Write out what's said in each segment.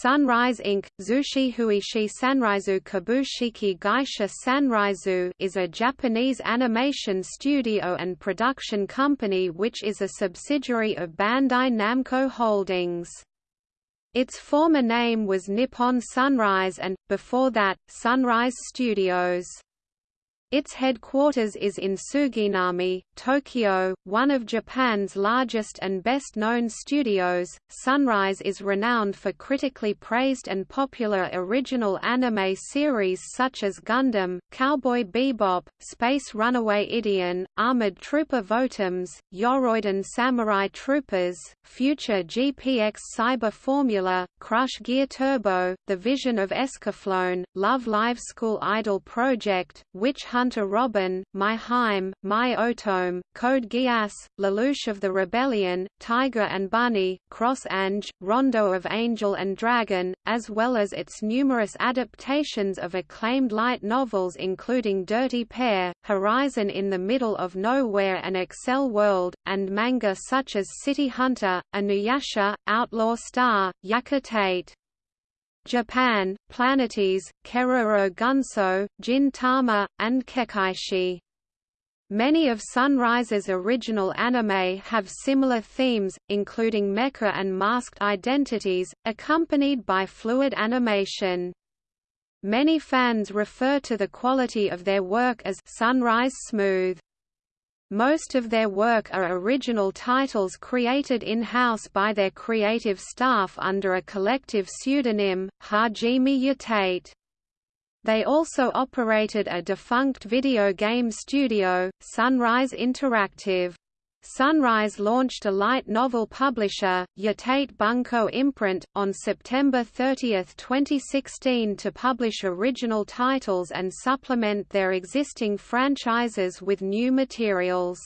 Sunrise Inc., Zushihuishi Sanraizu Kabushiki Gaisha Sanraizu is a Japanese animation studio and production company which is a subsidiary of Bandai Namco Holdings. Its former name was Nippon Sunrise and, before that, Sunrise Studios. Its headquarters is in Suginami, Tokyo, one of Japan's largest and best-known studios. Sunrise is renowned for critically praised and popular original anime series such as Gundam, Cowboy Bebop, Space Runaway Ideon, Armored Trooper Votoms, Yoroiden Samurai Troopers, Future GPX Cyber Formula, Crush Gear Turbo, The Vision of Escaflowne, Love Live School Idol Project, Witch Hunter Robin, My Hime, My Otome, Code Geass, Lelouch of the Rebellion, Tiger and Bunny, Cross Ange, Rondo of Angel and Dragon, as well as its numerous adaptations of acclaimed light novels including Dirty Pair, Horizon in the Middle of Nowhere and Accel World, and manga such as City Hunter, Inuyasha, Outlaw Star, Yakitate. Japan, Planetes, Keroro Gunso, Gin Tama, and Kekkaishi. Many of Sunrise's original anime have similar themes, including mecha and masked identities, accompanied by fluid animation. Many fans refer to the quality of their work as Sunrise Smooth. Most of their work are original titles created in-house by their creative staff under a collective pseudonym, Hajime Yatate. They also operated a defunct video game studio, Sunrise Interactive. Sunrise launched a light novel publisher, Yatate Bunko Imprint, on September 30, 2016 to publish original titles and supplement their existing franchises with new materials.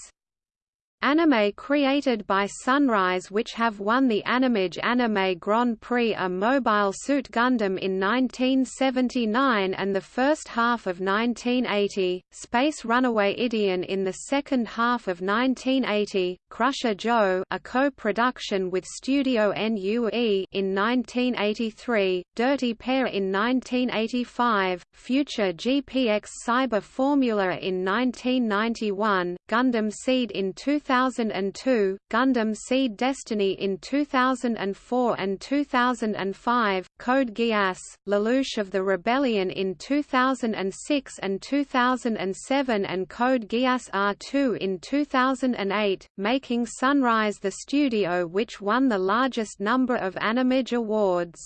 Anime created by Sunrise which have won the Animage Anime Grand Prix are Mobile Suit Gundam in 1979 and the first half of 1980, Space Runaway Ideon in the second half of 1980, Crusher Joe a co-production with Studio NUE in 1983, Dirty Pair in 1985, Future GPX Cyber Formula in 1991, Gundam Seed in 2000 2002, Gundam Seed Destiny in 2004 and 2005, Code Geass, Lelouch of the Rebellion in 2006 and 2007 and Code Geass R2 in 2008, making Sunrise the studio which won the largest number of Animage awards.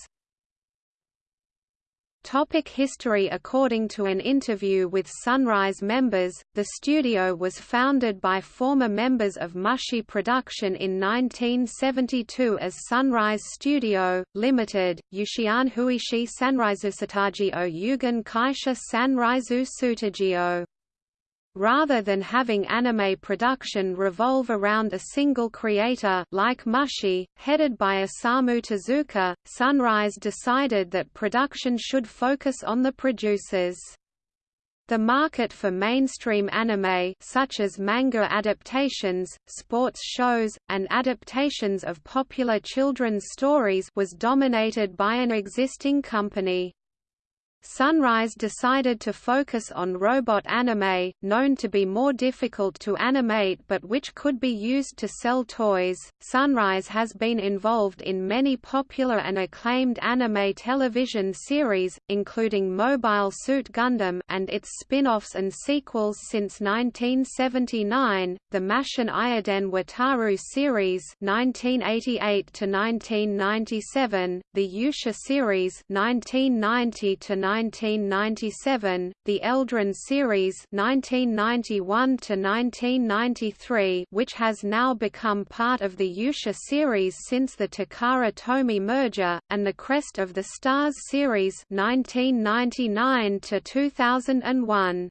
Topic history. According to an interview with Sunrise members, the studio was founded by former members of Mushi Production in 1972 as Sunrise Studio, Limited, Yushian Huishi Sanraizu Sataji o Yugen Kaisha Sanraizu Sutajio rather than having anime production revolve around a single creator like Mushi, headed by Osamu Tezuka, Sunrise decided that production should focus on the producers. The market for mainstream anime such as manga adaptations, sports shows, and adaptations of popular children's stories was dominated by an existing company. Sunrise decided to focus on robot anime, known to be more difficult to animate but which could be used to sell toys. Sunrise has been involved in many popular and acclaimed anime television series, including Mobile Suit Gundam and its spin-offs and sequels since 1979, the Mashin Iiden Wataru series (1988 to 1997), the Yusha series (1990 to 1997, the Eldran series 1991 to 1993, which has now become part of the Yusha series since the Takara Tomy merger, and the Crest of the Stars series 1999 to 2001.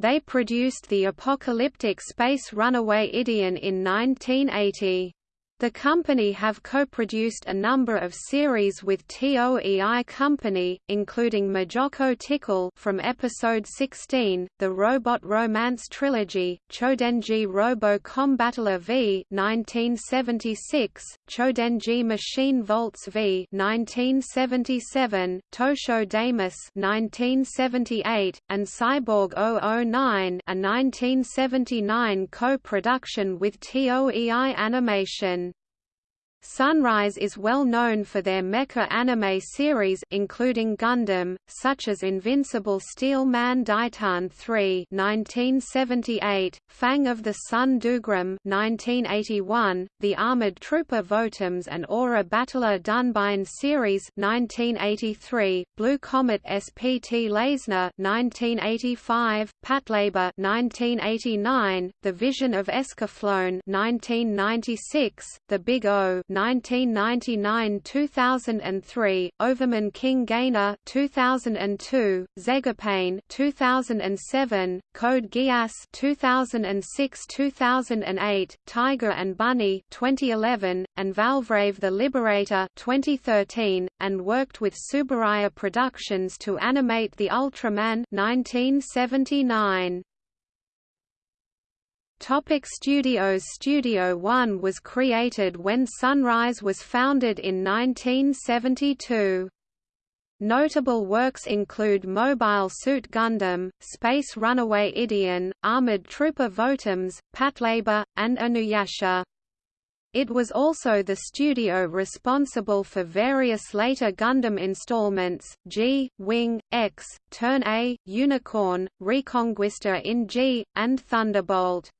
They produced the apocalyptic space runaway Ideon in 1980. The company have co-produced a number of series with TOEI Company, including Majoko Tickle from episode 16, the Robot Romance Trilogy, Chodenji Robo Combattler V 1976, Chodenji Machine Voltes V 1977, Tosho Daimos 1978, and Cyborg 009 a 1979 co-production with TOEI Animation. Sunrise is well known for their mecha anime series including Gundam, such as Invincible Steel Man Daitarn 3 1978, Fang of the Sun Dougram 1981, The Armored Trooper Votoms and Aura Battler Dunbine series 1983, Blue Comet SPT Layzner 1985, Patlabor 1989, The Vision of Escaflowne 1996, The Big O 1999-2003, Overman King Gainer 2002, Zegapain 2007, Code Geass 2006-2008, Tiger and Bunny 2011, and Valvrave the Liberator 2013, and worked with Tsuburaya Productions to animate the Ultraman 1979. Topic Studios Studio One was created when Sunrise was founded in 1972. Notable works include Mobile Suit Gundam, Space Runaway Ideon, Armored Trooper Votoms, Patlabor, and Inuyasha. It was also the studio responsible for various later Gundam installments, G, Wing, X, Turn A, Unicorn, Reconguista in G, and Thunderbolt.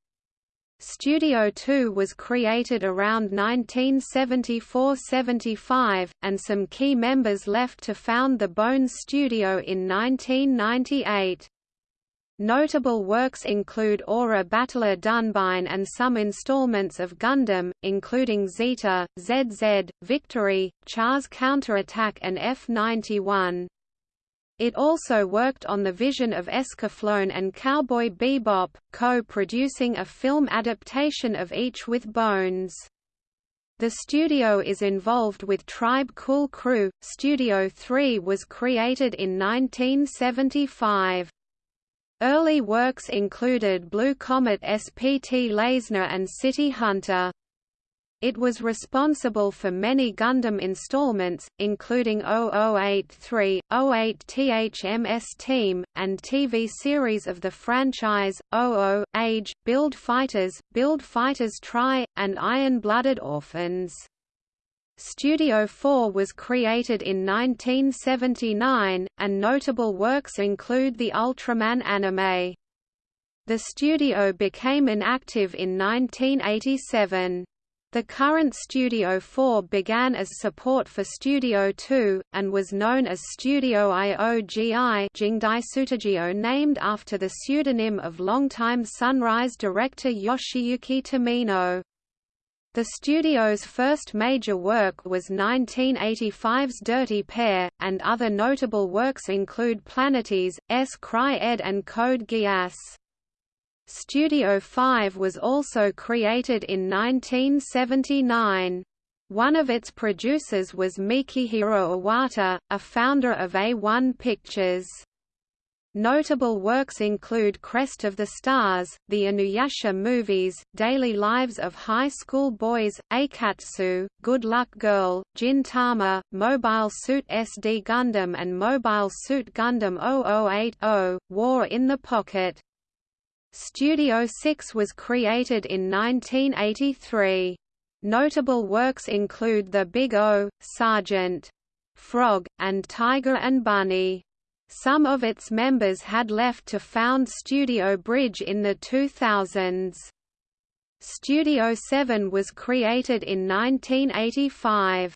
Studio 2 was created around 1974–75, and some key members left to found the Bones Studio in 1998. Notable works include Aura Battler Dunbine and some installments of Gundam, including Zeta, ZZ, Victory, Char's Counterattack and F-91. It also worked on the vision of Escaflowne and Cowboy Bebop, co-producing a film adaptation of each with Bones. The studio is involved with Tribe Cool Crew. Studio 3 was created in 1975. Early works included Blue Comet SPT Layzner and City Hunter. It was responsible for many Gundam installments, including 0083, 08 THMS Team, and TV series of the franchise, 00, Age, Build Fighters, Build Fighters Tri, and Iron-Blooded Orphans. Studio 4 was created in 1979, and notable works include the Ultraman anime. The studio became inactive in 1987. The current Studio 4 began as support for Studio 2, and was known as Studio IOGI Jingdai named after the pseudonym of longtime Sunrise director Yoshiyuki Tomino. The studio's first major work was 1985's Dirty Pair, and other notable works include Planetes, S. Cry Ed and Code Geass. Studio 5 was also created in 1979. One of its producers was Mikihiro Iwata, a founder of A1 Pictures. Notable works include Crest of the Stars, the Inuyasha movies, Daily Lives of High School Boys, Aikatsu, Good Luck Girl, Gintama, Mobile Suit SD Gundam and Mobile Suit Gundam 0080, War in the Pocket. Studio 6 was created in 1983. Notable works include The Big O, Sergeant Frog, and Tiger and Bunny. Some of its members had left to found Studio Bridge in the 2000s. Studio 7 was created in 1985.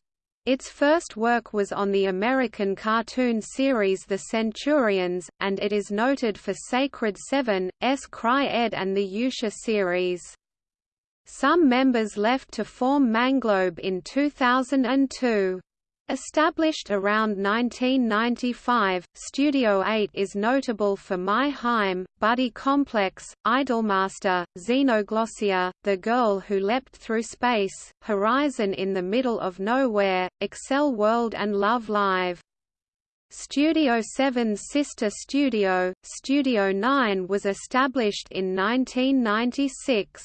Its first work was on the American cartoon series The Centurions, and it is noted for Sacred Seven, S. Cry Ed and the Yusha series. Some members left to form Manglobe in 2002. Established around 1995, Studio 8 is notable for My Heim, Buddy Complex, Idolmaster, Xenoglossia, The Girl Who Leapt Through Space, Horizon in the Middle of Nowhere, Accel World and Love Live. Studio 7's sister studio, Studio 9 was established in 1996.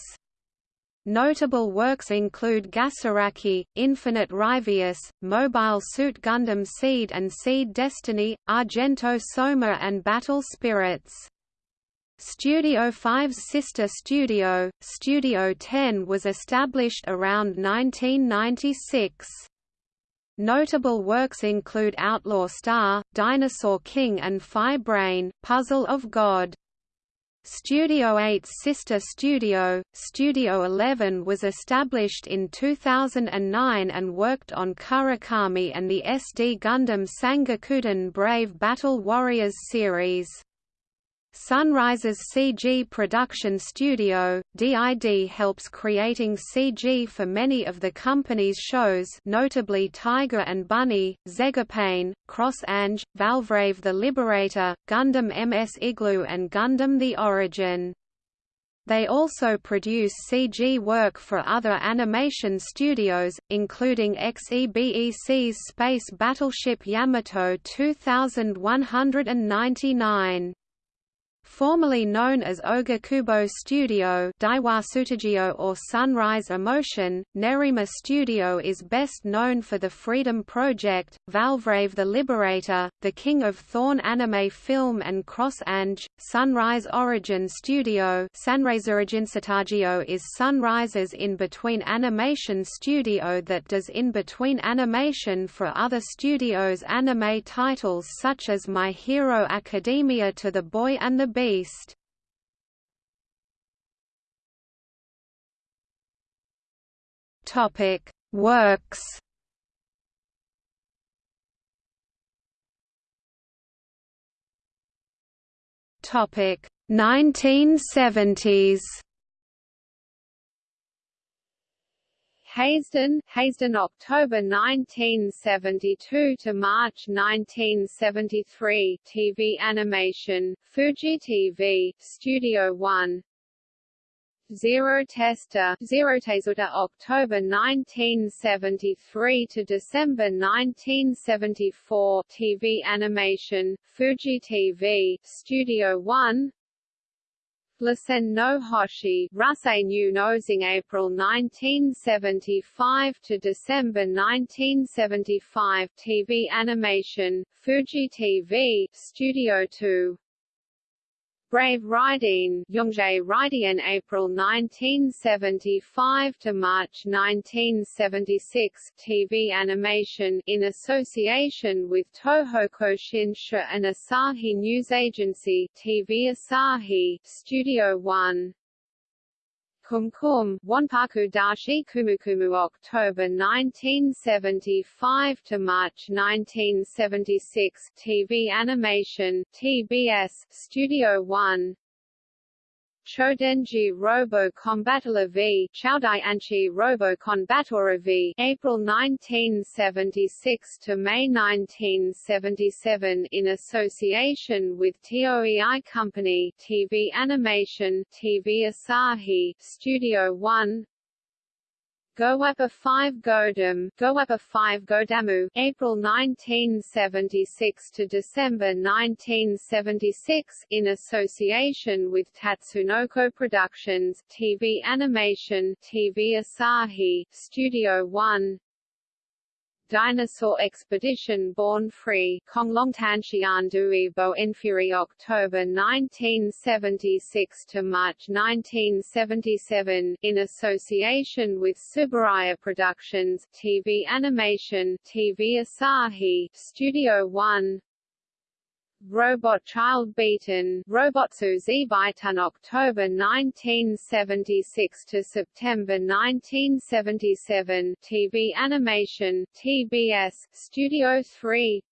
Notable works include Gasaraki, Infinite Ryvius, Mobile Suit Gundam Seed and Seed Destiny, Argento Soma and Battle Spirits. Studio 5's sister studio, Studio 10 was established around 1996. Notable works include Outlaw Star, Dinosaur King and Phi Brain, Puzzle of God. Studio 8's sister studio, Studio 11 was established in 2009 and worked on Kurokami and the SD Gundam Sangokuden Brave Battle Warriors series. Sunrise's CG production studio, DID helps creating CG for many of the company's shows notably Tiger and Bunny, Zegapain, Cross Ange, Valvrave the Liberator, Gundam MS Igloo and Gundam The Origin. They also produce CG work for other animation studios, including XEBEC's Space Battleship Yamato 2199. Formerly known as Ogakubo Studio Daiwa or Sunrise Emotion, Nerima Studio is best known for the Freedom Project, Valvrave the Liberator, The King of Thorn anime film and Cross Ange, Sunrise Origin Studio. Sunrise Origin Satagio is Sunrise's in-between animation studio that does in-between animation for other studios' anime titles such as My Hero Academia to the Boy and the Beast Topic Works. Topic 1970s Haysden, Haysden October 1972 to March 1973 TV animation, Fuji TV, Studio 1 Zero Tester, Zero Tezuta October 1973 to December 1974 TV animation, Fuji TV, Studio 1 Lassen no Hoshi, Nosing April 1975 to December 1975 TV animation, Fuji TV, Studio 2 Brave Riding, Yongjae Ridian April 1975 to March 1976 TV animation in association with Toho Koshinsha and Asahi News Agency TV Asahi Studio 1 Kumkum, Wonpaku Dashi Kumukumu October 1975 to March 1976 TV animation TBS Studio 1 Chodenji Robo Combattler v Chaudai Anchi Robo Combattler v April 1976 to May 1977 in association with TOEI Company TV Animation TV Asahi Studio 1 Gowappa 5 Godam, Gowappa 5 Godamu, April 1976 to December 1976, in association with Tatsunoko Productions, TV Animation, TV Asahi, Studio One, Dinosaur Expedition Born Free Konglongtanshian Bo Infuri October 1976 to March 1977 in association with Tsuburaya Productions TV Animation TV Asahi Studio One Robot Child Beaten Robotsu Zbaitan October 1976 to September 1977 TV animation TBS Studio 3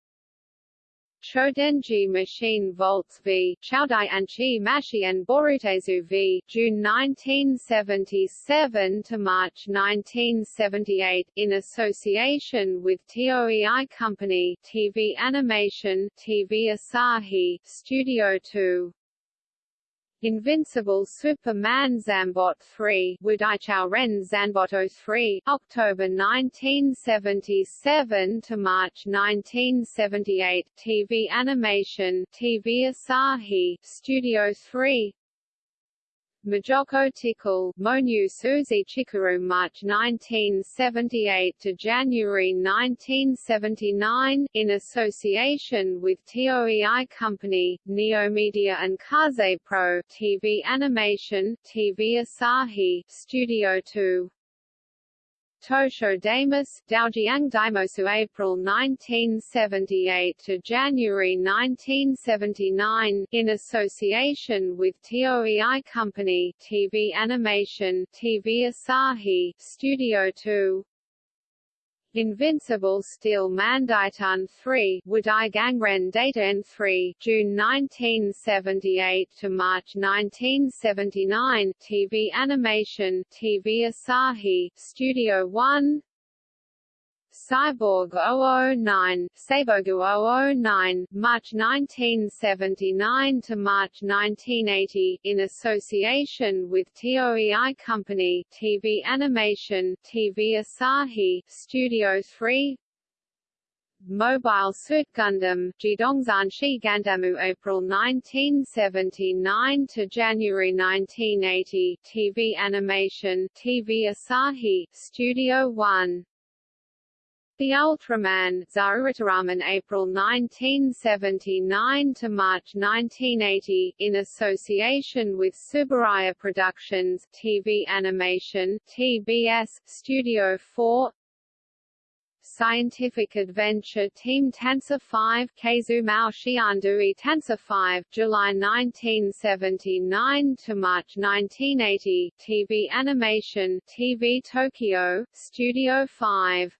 Chodenji Machine Voltes v. Chaudai Anchi Mashi and Borutezu v. June 1977 to March 1978, in association with TOEI Company, TV Animation, TV Asahi, Studio 2. Invincible Superman Zambot 3 Wudaichao Ren Zanbot 03, October 1977 to March 1978, TV Animation, TV Asahi, Studio 3, Majoko Tickle, Monyu Suzy Chikaru March 1978 to January 1979, in association with TOEI Company, Neomedia and Kaze Pro, TV Animation, TV Asahi, Studio 2. Tosho Daimos, Daojiang Daimosu April 1978 to January 1979, in association with TOEI Company, TV Animation, TV Asahi, Studio 2, Invincible Steel Mandaitan 3 Wudai Gangren Data 3 June 1978 to March 1979 TV Animation TV Asahi Studio 1 Cyborg 009, Seibogu 009, March 1979 to March 1980, in association with TOEI Company, TV Animation, TV Asahi, Studio 3, Mobile Suit Gundam, Shi Gandamu April 1979 to January 1980, TV Animation, TV Asahi, Studio 1 the Ultraman Zarurutaraman April 1979 to March 1980, in association with Tsuburaya Productions TV Animation TBS, Studio 4 Scientific Adventure Team Tensor 5 Keizumao Shiandui Tensor 5 July 1979 to March 1980 TV Animation TV Tokyo Studio 5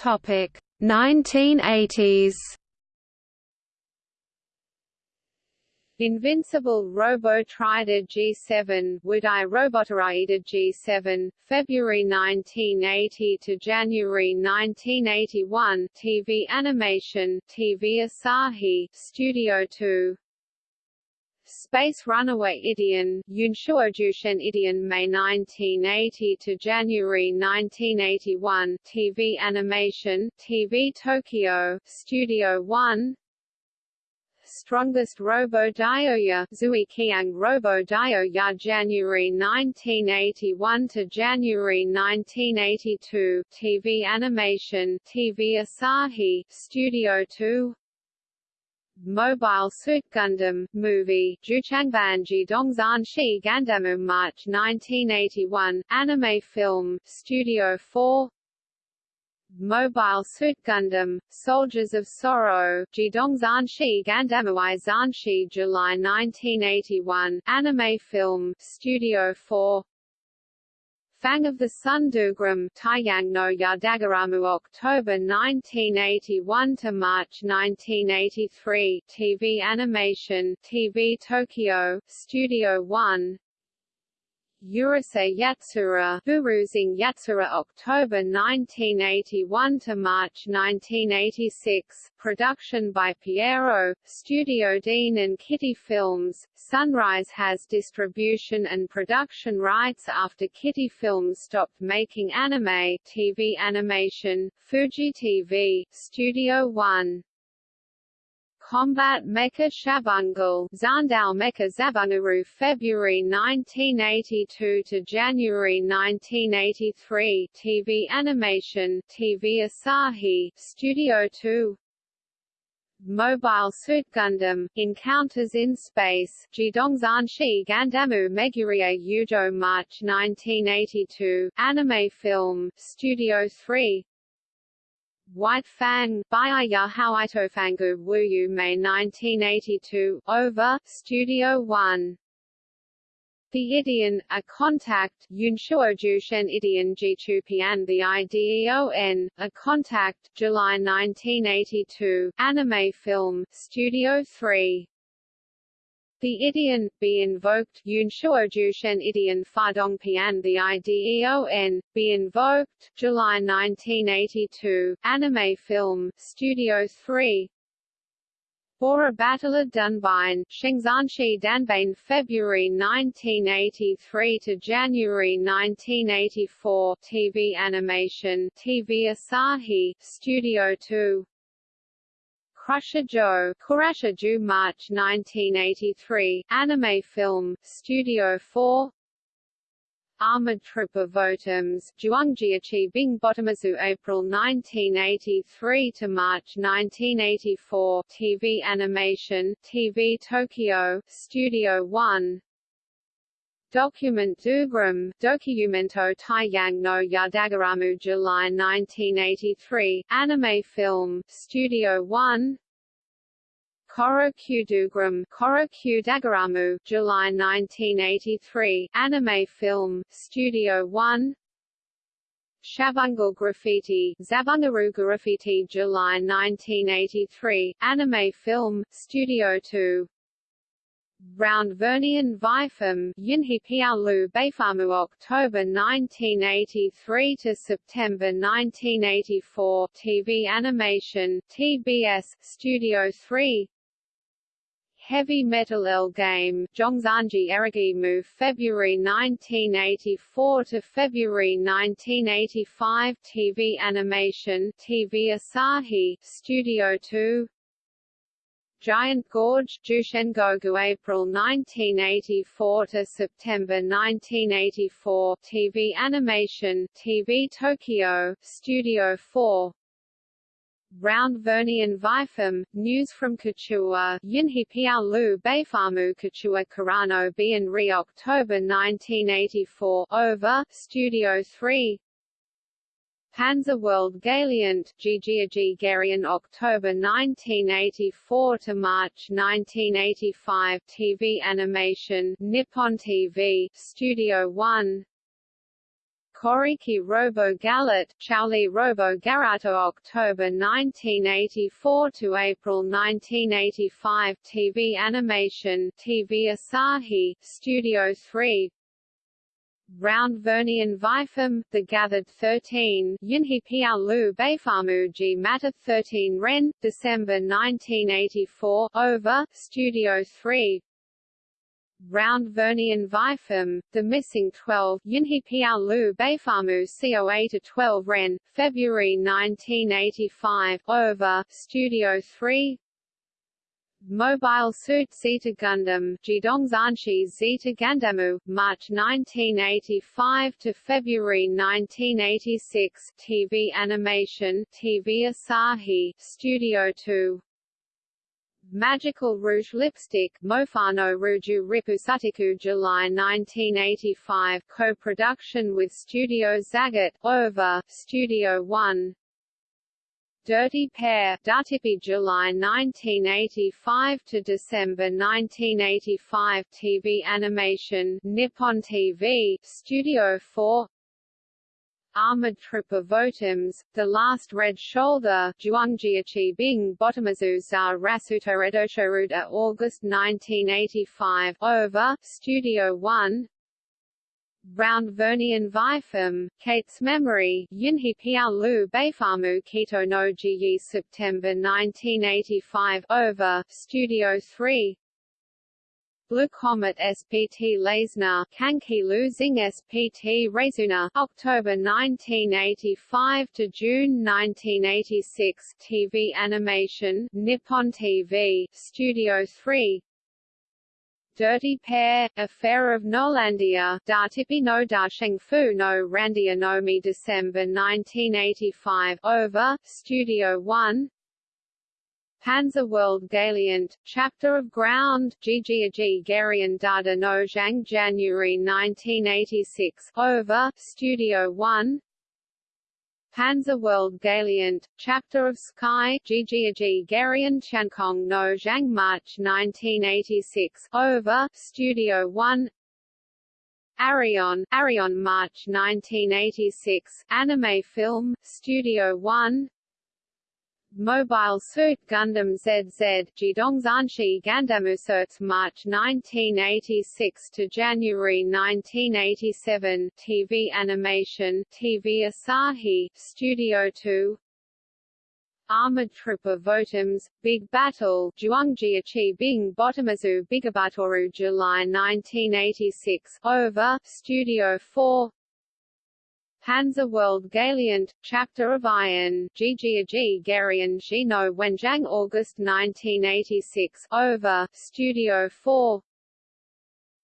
Topic 1980s Invincible Robo Trider G7 Wudai Robotoraida G7, February 1980 to January 1981 TV Animation, TV Asahi, Studio 2 Space Runaway Ideon, Yunshuojushen Ideon May 1980 to January 1981 TV Animation, TV Tokyo, Studio 1 Strongest Robo Dioya Zui Kiang Robo Dioya January 1981 to January 1982 TV Animation, TV Asahi, Studio 2 Mobile Suit Gundam movie Juchangbanji Dongzan Shi Gandamu March 1981 anime film Studio 4 Mobile Suit Gundam Soldiers of Sorrow Jidongzan Shi Gandamuai Zanshi July 1981 anime film Studio 4 Fang of the Sun Dougram Taiyang no Yadagaramu October 1981 to March 1983 TV animation TV Tokyo Studio 1 Urusei Yatsura Buruzing Yatsura October 1981 to March 1986 production by Pierrot, Studio Dean and Kitty Films. Sunrise has distribution and production rights after Kitty Films stopped making anime TV animation Fuji TV Studio 1 Combat Mecha Shabungal. Zandao Mecha Zabungaru February 1982 to January 1983 TV Animation. TV Asahi. Studio 2 Mobile Suit Gundam, Encounters in Space, Jidongzanshi Gandamu Megurie Yujo March 1982, Anime Film, Studio 3 White Fang, Baiya Hauitofangu Wuyu May 1982, Over, Studio 1 The Idian, a contact, Yunshuojushen Idion Jichupian The IDEON, a contact, July 1982, anime film, Studio 3. The Idion, be invoked, Yunshuojushen Idion Fadongpian The IDEON, be invoked, July 1982, anime film, Studio 3. Aura Battler Dunbine, Shengzanshi Danbane February 1983 to January 1984 TV animation TV Asahi Studio 2 Crusher Joe Kurasha March 1983 anime film Studio 4 Armored Trooper Votoms, Zhuangjiachi Bing Bottomazu April 1983 to March 1984 TV animation, TV Tokyo, Studio 1 Document Dougram, Documento Taiyang no Yadagaramu July 1983, anime film, Studio 1 Koro Kudugram, Koro Dagaramu, July 1983, anime film, Studio 1 Shabungal Graffiti, Zabungaru Graffiti July 1983, anime film, Studio 2 Round Vernian Vifam, Yinhi Pialu Beifamu October 1983 to September 1984 TV animation, TBS, Studio 3 Heavy Metal L-Gaim, Zhongzanji Erigi Move February 1984 to February 1985 TV Animation TV Asahi Studio 2 Giant Gorge Jushengogu April 1984 to September 1984 TV Animation TV Tokyo Studio 4 Round Vernian Vifam, News from Kachua, Yinhi Piao Lu Beifamu Kachua Karano Bian Re October 1984 Over, Studio 3 Panzer World Gallant, Gigiagi Garian October 1984 to March 1985 TV animation, Nippon TV, Studio 1 Koriki Robo Galat, Chauli Robo Garato October 1984 to April 1985 TV animation TV Asahi, Studio 3 Round Vernian Vifam, The Gathered 13, Yinhi Piao Lu Beifamu G. Matter 13 Ren, December 1984 Over, Studio 3 Round Vernian Vifam, The Missing 12, Yinhi Piao Lu Beifamu COA to 12 Ren, February 1985, Over, Studio 3 Mobile Suit Zeta Gundam, Jidongzanshi Zeta Gandamu, March 1985 to February 1986 TV animation, TV Asahi, Studio 2 Magical Rouge Lipstick Mofano Ruju Ripusatiku July 1985 co-production with Studio Zagat, Over, Studio 1 Dirty Pair Datipi July 1985 to December 1985 TV animation Nippon TV Studio 4 Armored Trooper Votoms, The Last Red Shoulder, Zhuangjiachi Bing Bottomazu za Rasuto Redoshoruda August 1985 Over, Studio 1 Round Vernian Vifam, Kate's Memory, Yunhi Piao Lu Beifamu Kito no Ji September 1985 Over, Studio 3 Blue Comet SPT Layzner, Kanki Losing SPT Razuna, October 1985 to June 1986 TV animation, Nippon TV, Studio 3 Dirty Pair, Affair of Nolandia, Datipi no Fu no Randia Nomi December 1985 Over, Studio 1 Panzer World Gallant, Chapter of Ground, Gigiagi Garian Dada no Zhang January 1986 Over, Studio 1 Panzer World Gallant, Chapter of Sky, Gigiagi Garian Chankong no Zhang March 1986 Over, Studio 1 Arion, Arion March 1986, Anime Film, Studio One Mobile Suit Gundam ZZ, Jidongzanshi Gandamusert March 1986 to January 1987, TV Animation, TV Asahi, Studio 2 Armored Trooper Votoms, Big Battle, Zhuangjiachi Bing Bottomazu Bigabatoru July 1986, Over, Studio 4 Panzer World Galiant, Chapter of Iron, Gigi Garian Gino Wenjiang August 1986, Over, Studio 4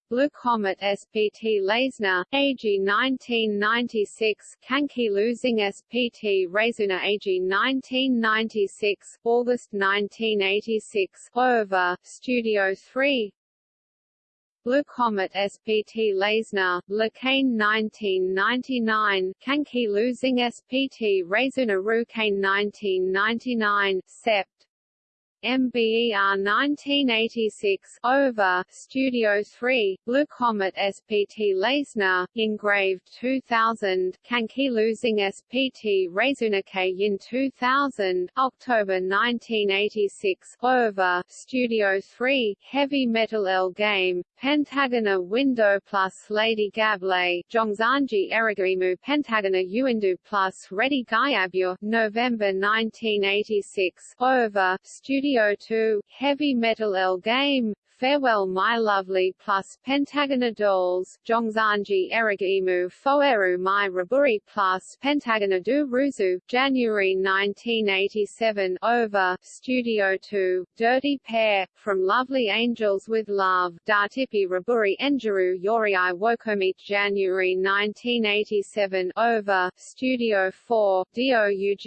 Blue Comet SPT Layzner, AG 1996, Kanki Losing SPT Razuna AG 1996, August 1986, Over, Studio 3 Blue Comet SPT Layzner, Lacane 1999, Kanki Losing SPT Razuna Rukane 1999, Sept. MBER 1986 over Studio 3 Blue Comet SPT Layzner engraved 2000 Kanki losing SPT Razunake in 2000 October 1986 over Studio 3 Heavy Metal L-Gaim Pentagona Window plus Lady Gable Zhongzanji Erigimu Pentagona Uindu plus Ready Gayabur November 1986 over Studio CO2, Heavy Metal L-Gaim, Farewell My Lovely plus Pentagona Dolls, Zhongzanji Erigimu Foeru My Raburi plus Pentagona du Ruzu, January 1987 Over, Studio 2, Dirty Pair, From Lovely Angels with Love, Dartipi Raburi Enjuru Yorii Wokomit January 1987 Over, Studio 4, DOUGRAMVS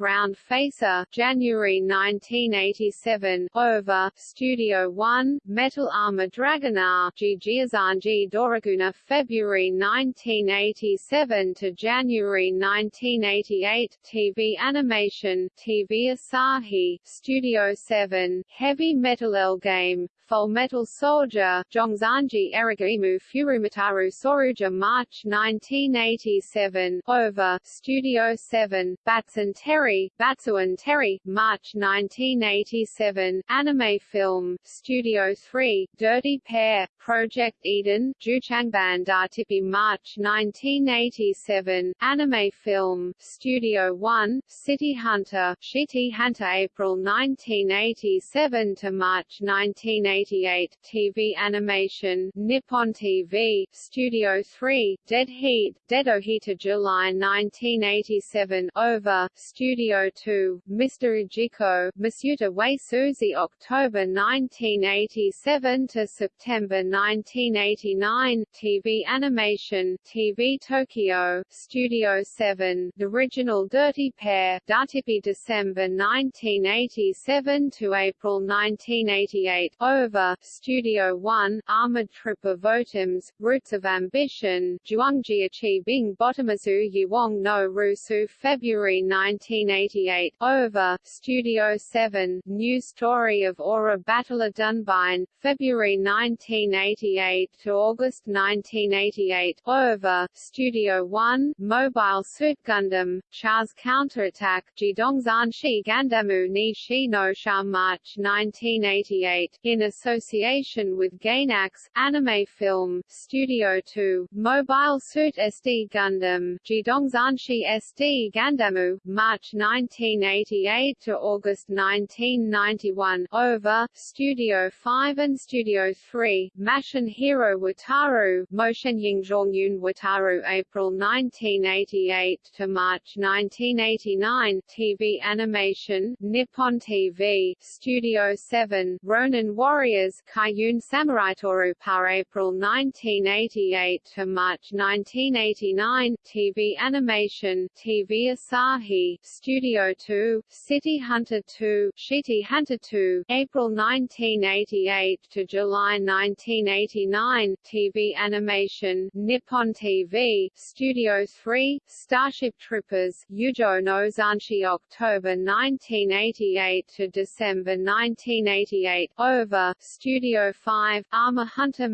Round Facer, January 1987 Over, Studio 1, Metal Armor Dragonar Jijiazanji Doraguna February 1987 to January 1988 TV Animation, TV Asahi, Studio 7, Heavy Metal L-Gaim, Full Metal Soldier, Zhongzanji Erigimu Furumataru Soruja March 1987, Over, Studio 7, Batsun Terry, Batsuan Terry, March 1987, Anime Film, Studio 3, Dirty Pair, Project Eden, Juchangban Dartipi March 1987, Anime Film, Studio 1, City Hunter, Shitty Hunter April 1987 to March 1987 1988, TV animation, Nippon TV, Studio 3, Dead Heat, Deadohita July 1987, Over, Studio 2, Mr. Ujiko, Masuta Wei Suzy October 1987 to September 1989, TV animation, TV Tokyo, Studio 7, The Original Dirty Pair, Dartipi December 1987 to April 1988, Over, Nova, Studio One, Armored Trip of Votoms, Roots of Ambition, Zhuangjiachi Bing Bottomazu Yuong no Rusu February 1988, Over, Studio 7, New Story of Aura Battle of Dunbine, February 1988 to August 1988, Over, Studio 1, Mobile Suit Gundam, Char's Counterattack, Jidongzanshi Gandamu ni Shi no Sha March 1988, in a association with Gainax, Anime Film, Studio 2, Mobile Suit SD Gundam, Jidongzanshi SD Gandamu, March 1988 to August 1991, Over, Studio 5 and Studio 3, Mashin Hero Wataru, Motion Yingzhongyun Wataru April 1988 to March 1989, TV Animation, Nippon TV, Studio 7, Ronin Warrior Warriors Kaiyun Samurai Toru Power April 1988 to March 1989 TV Animation TV Asahi Studio 2 City Hunter 2 Shitty Hunter 2 April 1988 to July 1989 TV Animation Nippon TV Studio 3 Starship Troopers Yujo no Zanshi October 1988 to December 1988 Over Studio 5, Armor Hunter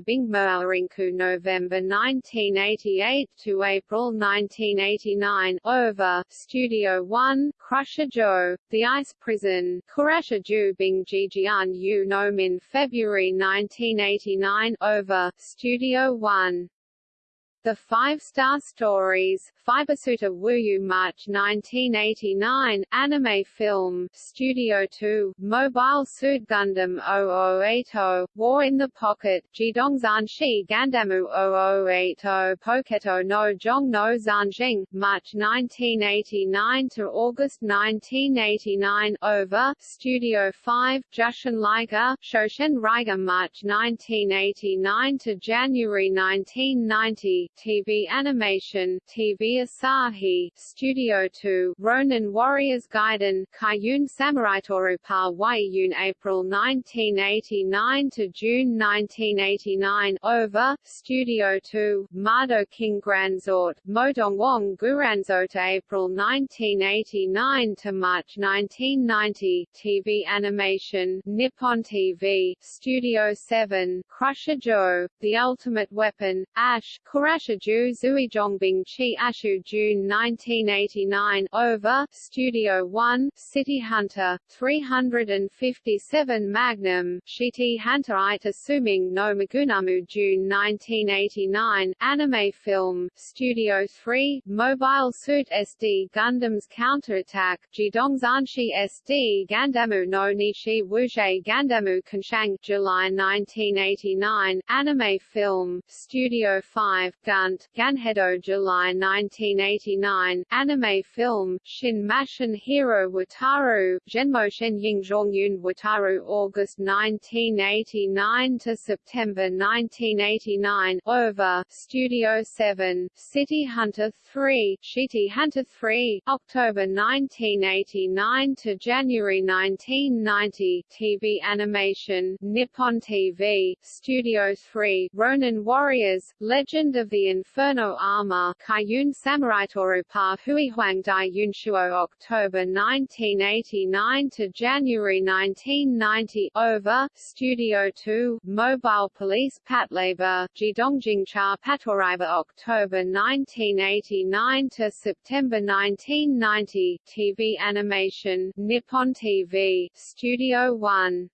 Bingmoarinku November 1988 to April 1989, over, Studio 1, Crusher Joe, The Ice Prison, Kurasha Ju Bing Gijian Yu Nomin February 1989, over, Studio 1. The Five Star Stories, Fibersuiter Wuyu March 1989, anime film, Studio 2, Mobile Suit Gundam 0080, War in the Pocket, Jidong Zanshi Gandamu 0080 Poketo no Jong no Zanjing, March 1989 to August 1989, over, Studio 5, Jushin Liger, Shoshin Riga March 1989 to January 1990, TV Animation, TV Asahi, Studio 2, Ronin Warriors Gaiden, Kaiyun Samurai Torupa Waiyun April 1989 to June 1989, Over, Studio 2, Mado King Granzort, Modongwong Guranzo to April 1989 to March 1990, TV Animation, Nippon TV, Studio 7, Crusher Joe, The Ultimate Weapon, Ash, Kurash Shiju Zui Zhongbing Chi Ashu June 1989 over Studio 1 City Hunter 357 Magnum Shiti Hunter Ita Suming no Magunamu June 1989 Anime Film Studio 3 Mobile Suit SD Gundam's Counterattack Jidong Zanshi SD Gandamu no Nishi Wuje Gandamu Kanshang July 1989 Anime Film Studio 5 Gunt, Ganhedo July 1989, anime film, Shin Mashin Hero Wataru, Genmo Shen Ying Zhongyun Wataru August 1989 to September 1989, over, Studio 7, City Hunter 3, Shitty Hunter 3, October 1989 to January 1990, TV animation, Nippon TV, Studio 3, Ronin Warriors, Legend of the Inferno Armor Kaiyun Samurai Torupa Huihuang Dai Yunshuo October 1989 to January 1990 over Studio 2 Mobile Police Patlabor Jidongjing Cha Patoriba October 1989 to September 1990 TV animation Nippon TV Studio 1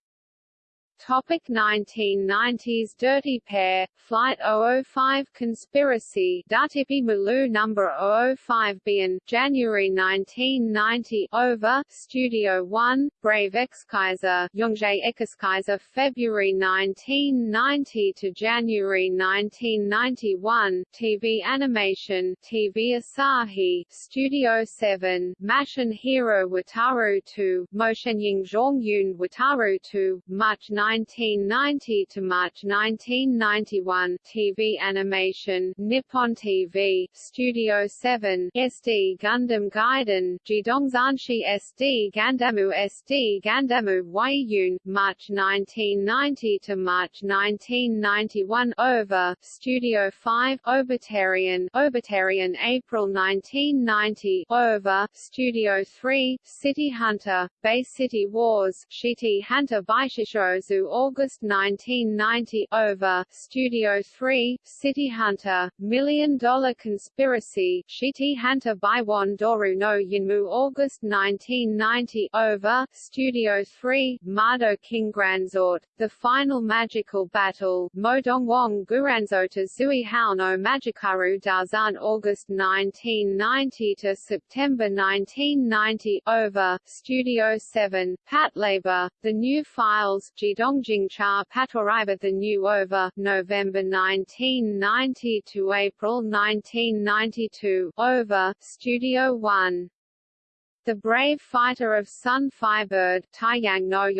Topic 1990s Dirty Pair, Flight 005 Conspiracy Datipi Malu number 005 Bian, January 1990 Over, Studio 1, Brave X-Kaiser, Yongjae X-Kaiser February 1990 to January 1991 TV Animation, TV Asahi, Studio 7, Mashin Hero Wataru 2, Moshenying Zhongyun Wataru 2, March 9 1990 to March 1991 TV animation Nippon TV Studio 7 SD Gundam Gaiden Jidongzanshi SD Gandamu SD Gandamu Waiyun March 1990 to March 1991 over Studio 5 Obertarian Obertarian April 1990 over Studio 3 City Hunter Bay City Wars Shiti Hunter Baishishozu August 1990 over Studio 3 City Hunter Million Dollar Conspiracy Shiti Hunter Baiwan Doru no Yinmu August 1990 over Studio 3 Mado King Granzort The Final Magical Battle Modongwong Guranzota Zui Hao no Magikaru Dazan August 1990 to September 1990 over Studio 7 Patlabor, The New Files Jidong Dongjing Cha Patoriba The New Over, November 1990 to April 1992, Over, Studio 1. The Brave Fighter of Sun Fighbird Taiyang no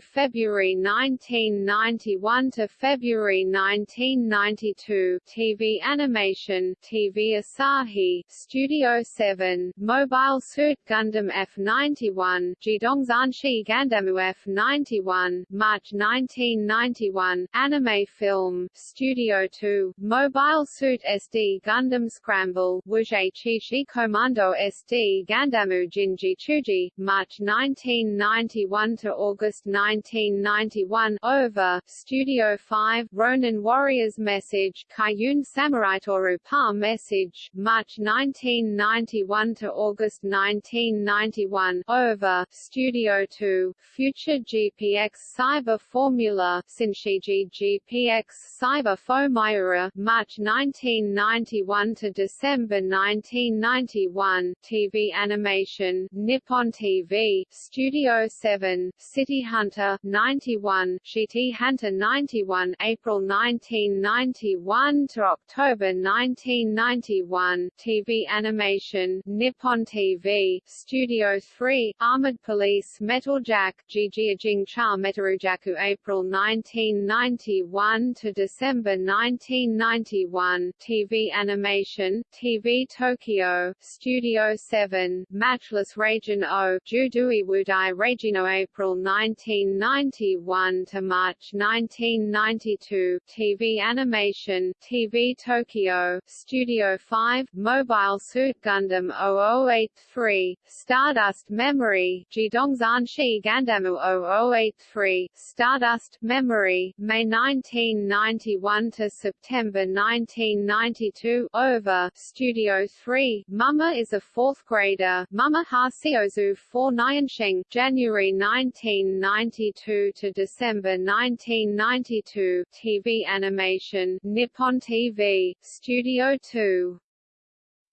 February 1991 to February 1992 TV Animation TV Asahi. Studio 7 Mobile Suit Gundam F91 Jidong Zanshi Gandamu F91 March 1991 Anime Film Studio 2 Mobile Suit SD Gundam Scramble. Wuzhe Chi Shi Commando SD Gandamu Jinji Chuji, March 1991 to August 1991 Over, Studio 5 Ronin Warriors Message Kayun Samurai Toru Pa Message, March 1991 to August 1991 Over, Studio 2 Future GPX Cyber Formula Sinshiji GPX Cyber Fomiura, March 1991 to December 1991 TV animation Nippon TV Studio 7 City Hunter 91 City Hunter 91 April 1991 to October 1991 TV animation Nippon TV Studio 3 Armored Police Metal Jack Jing Cha Metarujaku April 1991 to December 1991 TV animation TV Tokyo Studio 7 Matchless Raijin-Oh Judui Wudai Regino April 1991 to March 1992 TV animation TV Tokyo Studio 5 Mobile Suit Gundam 0083 Stardust Memory Jidongzanshi Gandamu 0083 Stardust Memory May 1991 to September 1992 Over Studio 3 Mama is a fourth grader Mama Hasiozu 4 Nyansheng January 1992 to December 1992 TV animation Nippon TV Studio 2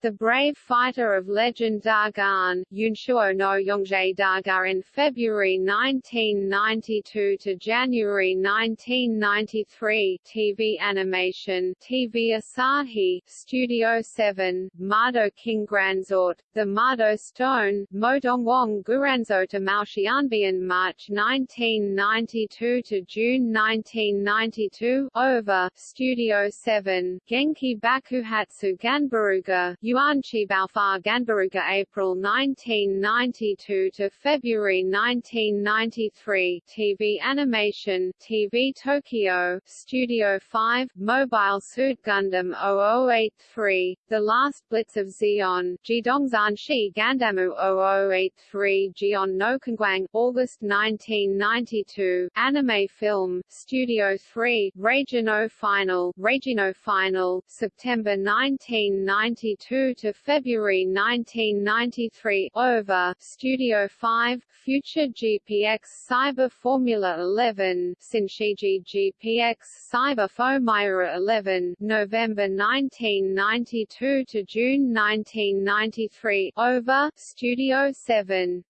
the brave fighter of legend Dagan, Yunshuo no Yongjae Daga in February 1992 to January 1993 TV animation TV Asahi Studio 7 Mado King Granzort The Mado Stone Modongwong Guranzo to Maoxianbian March 1992 to June 1992 Over Studio 7 Genki Bakuhatsu Ganbaruga Yuanchi Baofa Ganbaruga April 1992 to February 1993 TV animation TV Tokyo. Studio 5 Mobile Suit Gundam 0083 The Last Blitz of Zeon. Jidongzanshi Gandamu 0083 Jion no Kangwang August 1992 Anime Film Studio 3 Regino Final Regino Final September 1992 to February 1993 Over Studio 5 Future GPX Cyber Formula 11 Sinshiji GPX Cyber Fomira 11 November 1992 to June 1993 Over Studio 7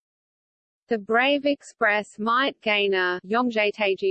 the Brave Express Might Gainer January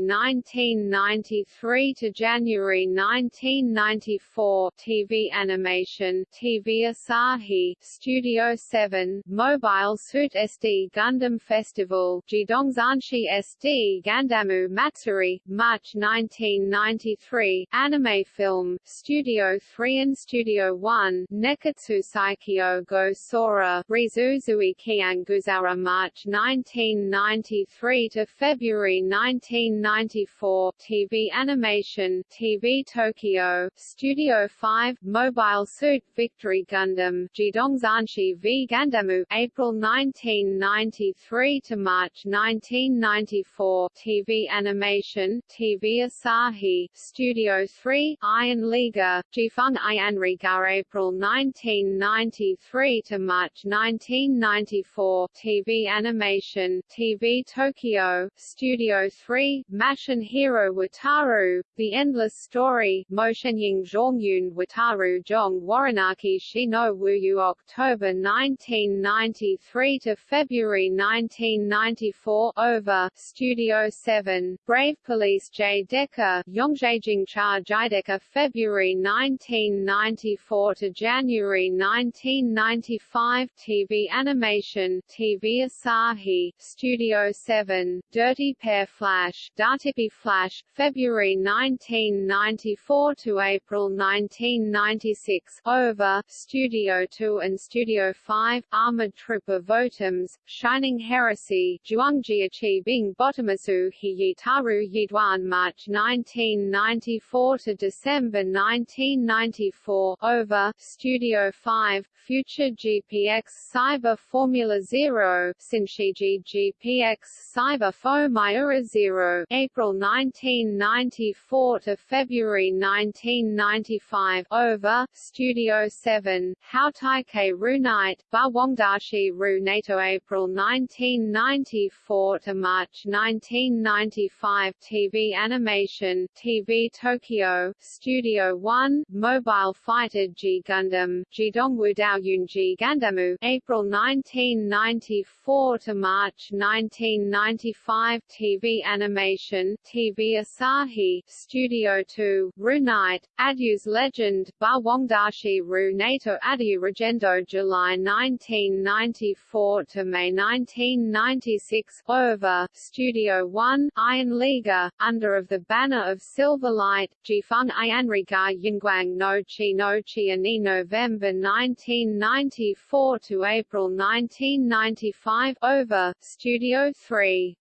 1993 to January 1994 TV animation TV Asahi Studio 7 Mobile Suit SD Gundam Festival Jidongzanshi SD Gandamu Matsuri March 1993 Anime Film Studio 3 and Studio 1 Neketsu Saikyo Go Sora Rizuzui Kian Guzara March 1993 to February 1994 TV animation TV Tokyo Studio 5 Mobile Suit Victory Gundam Jidongzanshi v Gandamu April 1993 to March 1994 TV animation TV Asahi Studio 3 Iron Leaguer Jifeng Ianrigar April 1993 to March 1994 4 TV Animation TV Tokyo Studio 3 Mashin Hero Wataru The Endless Story Moshenying Zhongyun Wataru Zhong Waranaki Shino Wuyu October 1993 to February 1994 Over Studio 7 Brave Police J Decker Yongjaejing Cha Jidecker February 1994 to January 1995 TV Animation TV Asahi, Studio 7, Dirty Pair Flash, Dartipi Flash, February 1994 to April 1996, Over, Studio 2 and Studio 5, Armored Trooper Votoms, Shining Heresy, Zhuangjiachi Bing Botomasu Hiyitaru Yidwan March 1994 to December 1994, Over, Studio 5, Future GPX Cyber Formula Zero, Shinshiji GPX Cyber Fo Miura Zero, April 1994 to February 1995, Over, Studio 7, How Taikei Ru Night, Ba Wongdashi Ru NATO April 1994 to March 1995, TV Animation, TV Tokyo, Studio 1, Mobile Fighter G Gundam, Jidongwu Dao G Gundamu, April 1994 to March 1995, TV Animation, TV Asahi, Studio 2, Ru Night, Adyu's Legend, Ba Wongdashi Ru Nato Adyu Regendo July 1994 to May 1996, Over, Studio 1, Iron Leaguer, Under of the Banner of Silverlight, Jifeng Ayanriga Yingguang no Chi no Chi Ani November 1994 to April 1995, Over, Studio 3.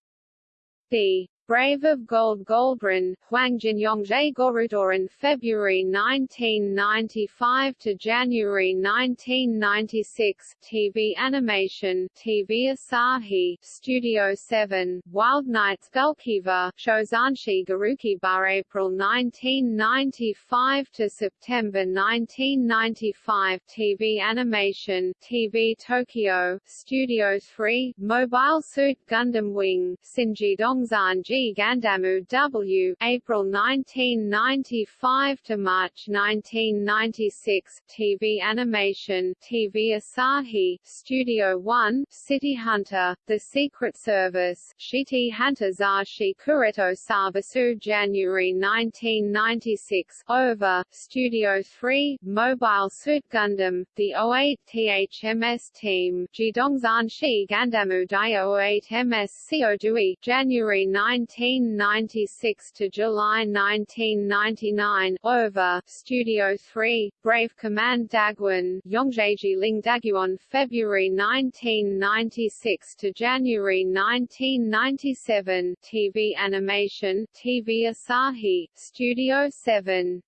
The Brave of Gold Goldrin, Huangjin Yongzhe Gorudoran February 1995 to January 1996 TV Animation TV Asahi Studio 7 Wild Knights Gulkeeva Shozanshi Garuki Bar April 1995 to September 1995 TV Animation TV Tokyo Studio 3 Mobile Suit Gundam Wing Sinji Dongzan Gandamu W. April 1995 to March 1996. TV Animation, TV Asahi, Studio One, City Hunter, The Secret Service, Shiti Hunter Zashi Kureto Sabasu January 1996. Over, Studio 3, Mobile Suit Gundam, The 08th MS Team, Jidongzan Shi Gandamu Dai 08 MS Dui, January 19 1996 to July 1999, Over, Studio 3, Brave Command Dagwon, Yongjeji Ling Daguan February 1996 to January 1997, TV Animation, TV Asahi, Studio 7.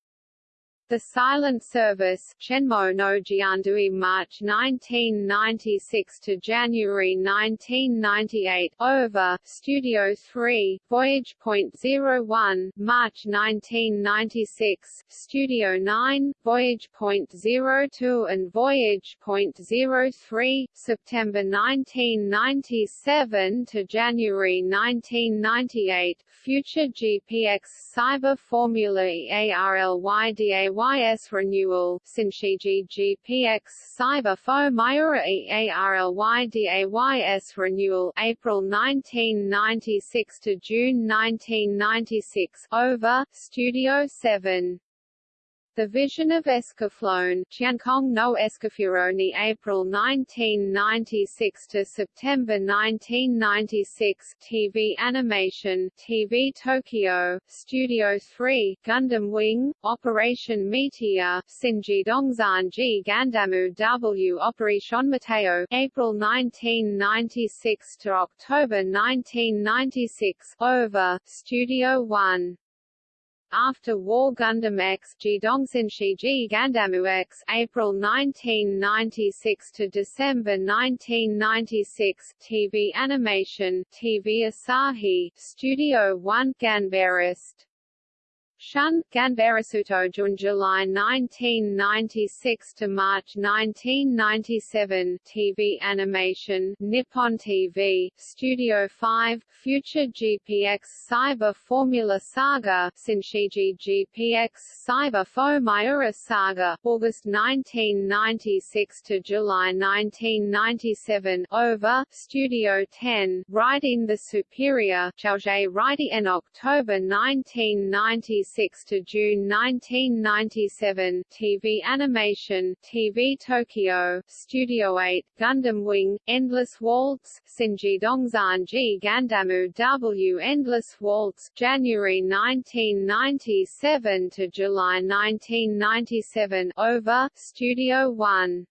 The Silent Service Shenmue no Jiandui March 1996 to January 1998 Over Studio 3 Voyage Point 01 March 1996 Studio 9 Voyage Point 02 and Voyage Point 03 September 1997 to January 1998 Future GPX Cyber Formula EARLYDAY YS renewal, Sinshiji GPX Cyber Fo Miura EARLYDAYS renewal, April 1996 to June 1996, over, Studio 7. The Vision of Escaflowne Qiankong no Escafuroni April 1996 to September 1996 TV Animation TV Tokyo Studio 3 Gundam Wing Operation Meteor Sinji Dongzanji Gandamu W Operation Mateo April 1996 to October 1996 Over Studio 1 after War Gundam X G Gandamu X April 1996 to December 1996 TV Animation TV Asahi Studio 1 Ganbarist Shun, Ganbarasuto June July 1996 to March 1997 TV Animation Nippon TV Studio 5 Future GPX Cyber Formula Saga Sinshiji GPX Cyber Fo Miura Saga August 1996 to July 1997 Over Studio 10 Raideen the Superior Chaozhe Riding in October 1996 6 to June 1997, TV Animation, TV Tokyo, Studio 8, Gundam Wing, Endless Waltz, Shinji Dongzanji Gandamu W Endless Waltz, January 1997 to July 1997, over, Studio 1.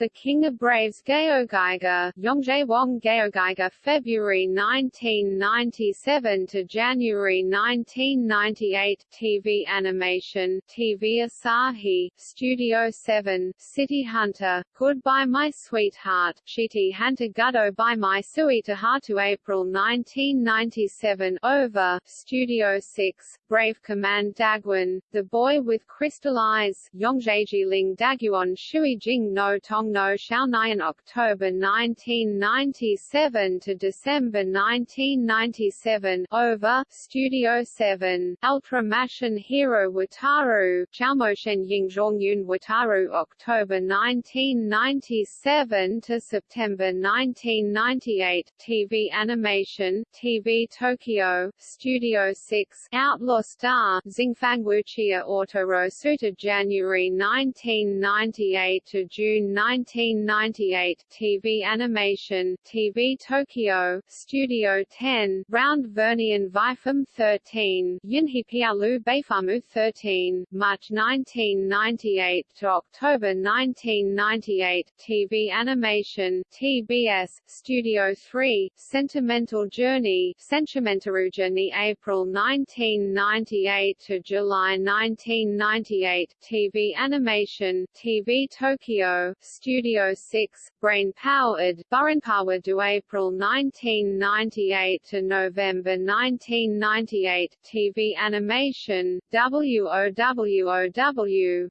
The King of Braves Yongjae Wong Geogeiger February 1997 to January 1998 TV animation TV Asahi, Studio 7, City Hunter, Goodbye My Sweetheart, Shitty Hunter Guddo by My to April 1997 Over, Studio 6, Brave Command Dagwon, The Boy with Crystal Eyes, Yongjae Ling Daguan Shui Jing No Tong no Shaonayan October 1997 to December 1997 over Studio 7 Ultra Mashin Hero Wataru Chaomoshen Yingzhongyun Wataru October 1997 to September 1998 TV Animation TV Tokyo Studio 6 Outlaw Star Xingfang Wuxia Autorosuta January 1998 to June 19 1998 TV Animation TV Tokyo Studio 10 Round Vernian Vifam 13 Yunhipialu Beifamu 13 March 1998 to October 1998 TV Animation TBS Studio 3 Sentimental Journey Sentimental Journey April 1998 to July 1998 TV Animation TV Tokyo Studio Studio 6, brain-powered, Burren-powered to April 1998 to November 1998, TV animation, WOWOW,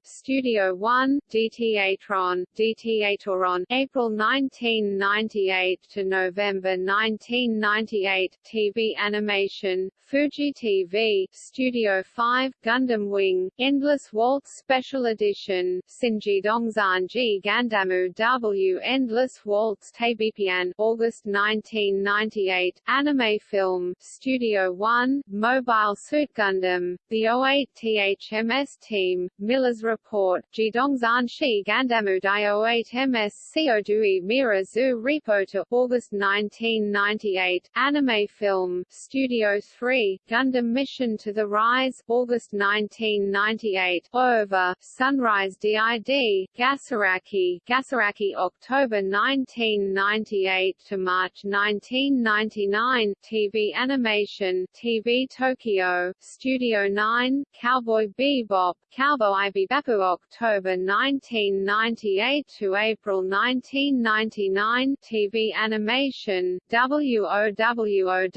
Studio 1, DT Eightron, DTAtoron, April 1998 to November 1998, TV animation, Fuji TV, Studio 5, Gundam Wing, Endless Waltz Special Edition, Shinji Dongzanji Gandam Samu W. Endless Waltz Taebipian August 1998, anime film, Studio One, Mobile Suit Gundam, The 08th MS Team, Miller's Report, Jidongzan Shi Gandamu Dai 08 MS Seodui Mira Zu Repo to August 1998, anime film, Studio 3, Gundam Mission to the Rise, August 1998, Over, Sunrise DID, Gasaraki, Gasaraki October 1998 to March 1999 TV animation TV Tokyo Studio 9 Cowboy Bebop Cowboy Bebop October 1998 to April 1999 TV animation WOWOW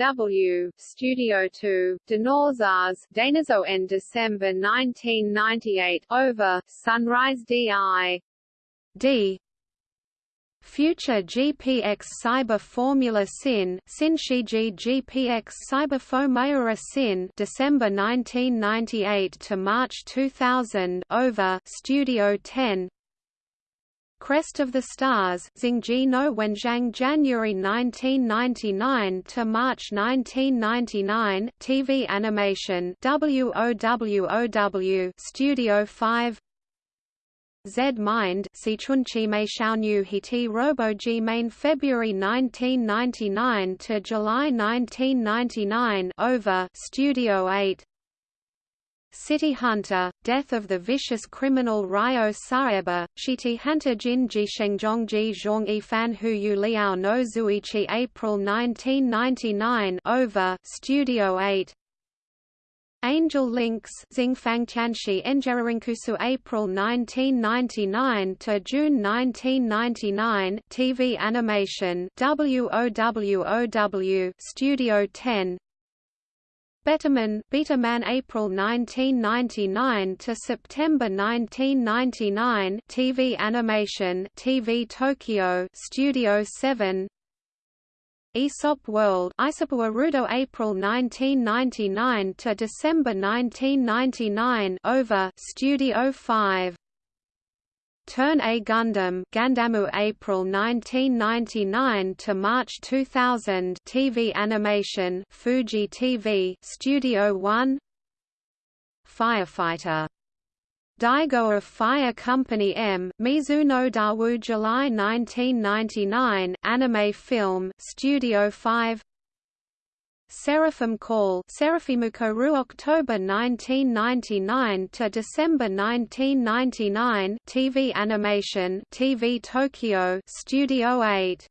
Studio 2 Dinosaurs Dinosaur in December 1998 over Sunrise DI D. Future GPX Cyber Formula Sin Sinshiji GPX Cyber Formula Sin December 1998 to March 2000 over Studio 10 Crest of the Stars Xingji no Wenjiang January 1999 to March 1999 TV animation WOWOW Studio 5 Z Mind Sichunchi Mei Xiaonu Hiti Roboji Main February 1999 to July 1999 over Studio 8 City Hunter, Death of the Vicious Criminal Ryo Saeba, Shiti Hunter Jin Ji Shengjong Ji Zhong Yi Fan Hu Yu Liao no Zuichi April 1999 over Studio 8 Angel Links Xingfang Tianxi Enjerinkusu April 1999 to June 1999 TV animation WOWOW Studio 10 Betterman Betaman April 1999 to September 1999 TV animation TV Tokyo Studio 7 Aesop World Rudo April 1999 to December 1999 over Studio 5 Turn A Gundam Gandamu April 1999 to March 2000 TV animation Fuji TV Studio 1 firefighter. Daigo of Fire Company M, Mizuno Dawu July 1999, anime film, Studio 5 Seraphim Call Seraphimuko October 1999 to December 1999 TV animation TV Tokyo Studio 8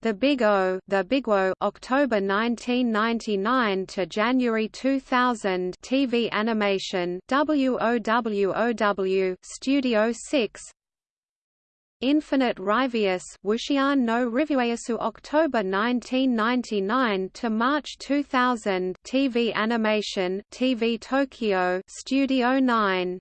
The Big O, The Big O, October 1999 to January 2000, TV animation, WOWOW, Studio 6. Infinite Ryvius Wushian no Rivueyasu October 1999 to March 2000 TV animation TV Tokyo Studio 9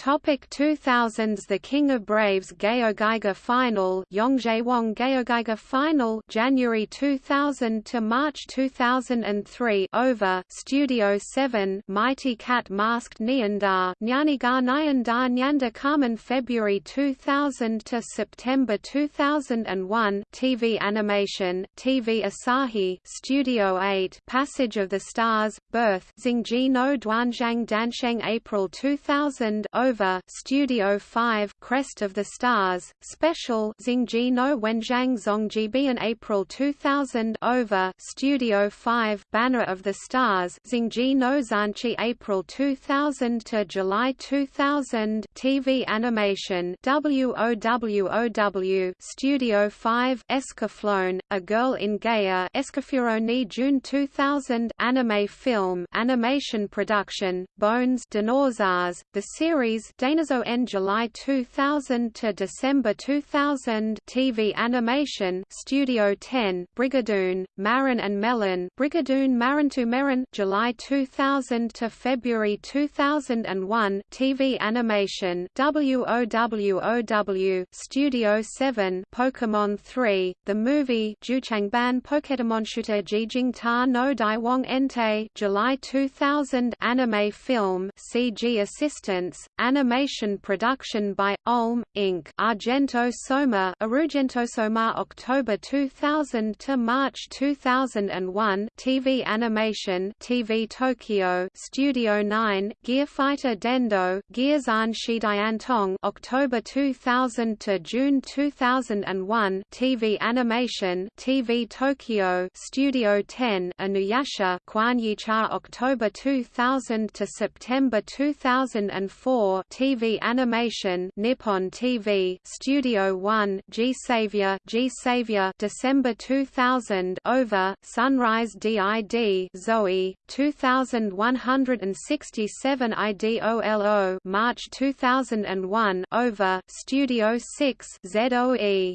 Topic 2000s The King of Braves GaoGaiGar Final Yongjaewong Gaogaiga Final January 2000 to March 2003 Over Studio 7 Mighty Cat Masked Nyandar Nyaniga Nyandar Nyanda Carmen February 2000 to September 2001 TV Animation TV Asahi Studio 8 Passage of the Stars Birth Xingji no Duanzhang Dansheng April 2000 over Studio 5 Crest of the Stars, Special Xingji no Wenjiang Zongjibian April 2000 over Studio 5 Banner of the Stars Xingji no Zanchi April 2000 to July 2000 TV animation WOWOW Studio 5 Escaflowne, A Girl in Gaia Escafuroni June 2000 anime film animation production Bones Dinosaurs the series series Danazo July 2000 to December 2000 TV animation Studio 10 Brigadoon Marin and Melon Brigadoon Marin July 2000 to February 2001 TV animation WOWOW Studio 7 Pokemon 3 The movie Juchangban Shooter Jijing Ta no Daiwong Entei July 2000 anime film CG assistance Animation production by Ulm Inc. Argento Soma Argento Soma October 2000 to March 2001 TV animation TV Tokyo. Studio 9 Gear Fighter Dendo. Gearzan Shidiantong October 2000 to June 2001 TV animation TV Tokyo. Studio 10 Inuyasha. Kwanyicha October 2000 to September 2004 TV Animation Nippon TV Studio 1 G Savior G Savior December 2000 Over Sunrise DID Zoe 2167 IDOLO March 2001 Over Studio 6 ZOE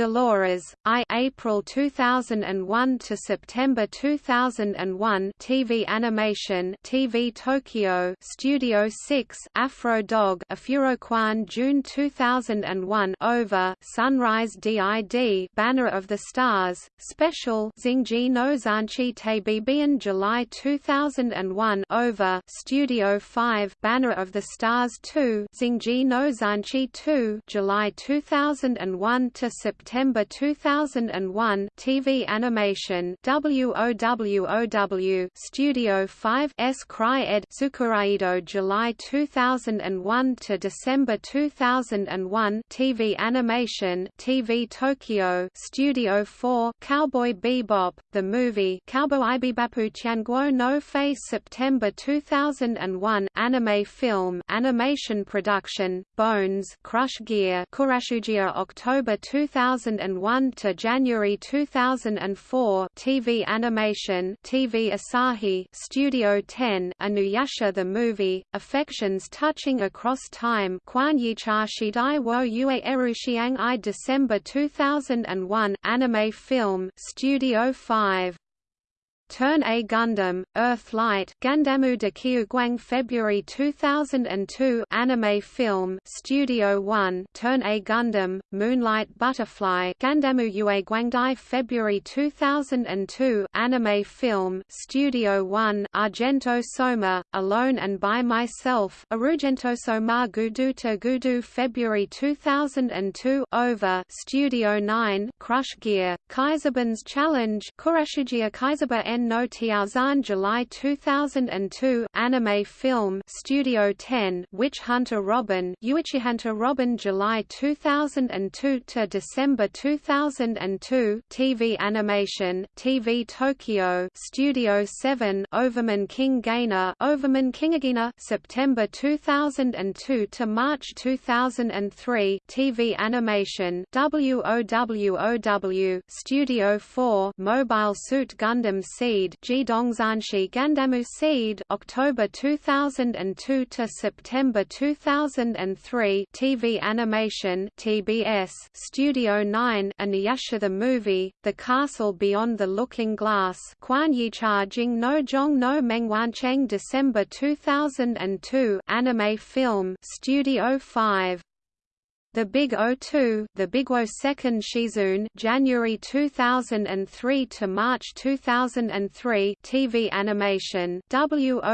Dolores, I April 2001 to September 2001 TV animation TV Tokyo Studio 6 Afro Dog Afuroquan June 2001 Over Sunrise DID Banner of the Stars Special Xingji no Zanchi Tabibian July 2001 Over Studio 5 Banner of the Stars 2 Xingji no Zanchi 2 July 2001 to September September 2001 TV animation WOWOW Studio 5 S Cryed Tsukuraido July 2001 to December 2001 TV animation TV Tokyo Studio 4 Cowboy Bebop The Movie Cowboy Bibapu Tianguo no Face September 2001 Anime film animation production Bones Crush Gear Kurashujia October 2000 2001 to January 2004 TV animation TV Asahi Studio 10 Inuyasha the movie Affections touching across time Quan Yicha Shidai wo Yue Erushiang I December 2001 anime film Studio 5 Turn A Gundam, Earthlight Gandamu de Kyuguang February 2002 anime film Studio 1 Turn A Gundam, Moonlight Butterfly Gandamu Yue Guangdai February 2002 anime film Studio 1 Argento Soma, Alone and By Myself. Arugento Soma Gudu Gudu February 2002 Over Studio 9 Crush Gear, Kaiserban's Challenge. Kurashigia Kaiserba no Tiaozan July 2002 Anime Film Studio 10 Witch Hunter Robin Hunter Robin July 2002 to December 2002 TV Animation TV Tokyo Studio 7 Overman King Gainer Overman Kingagina September 2002 to March 2003 TV Animation WOWOW Studio 4 Mobile Suit Gundam Gandamu Seed October 2002 to September 2003 TV Animation TBS Studio 9 Inuyasha the Movie The Castle Beyond the Looking Glass Quan Yicha Jing no Jong no Mengwancheng December 2002 Anime Film Studio 5 the Big O2, the Big O Second Shizune, January 2003 to March 2003, TV animation, WOWOW,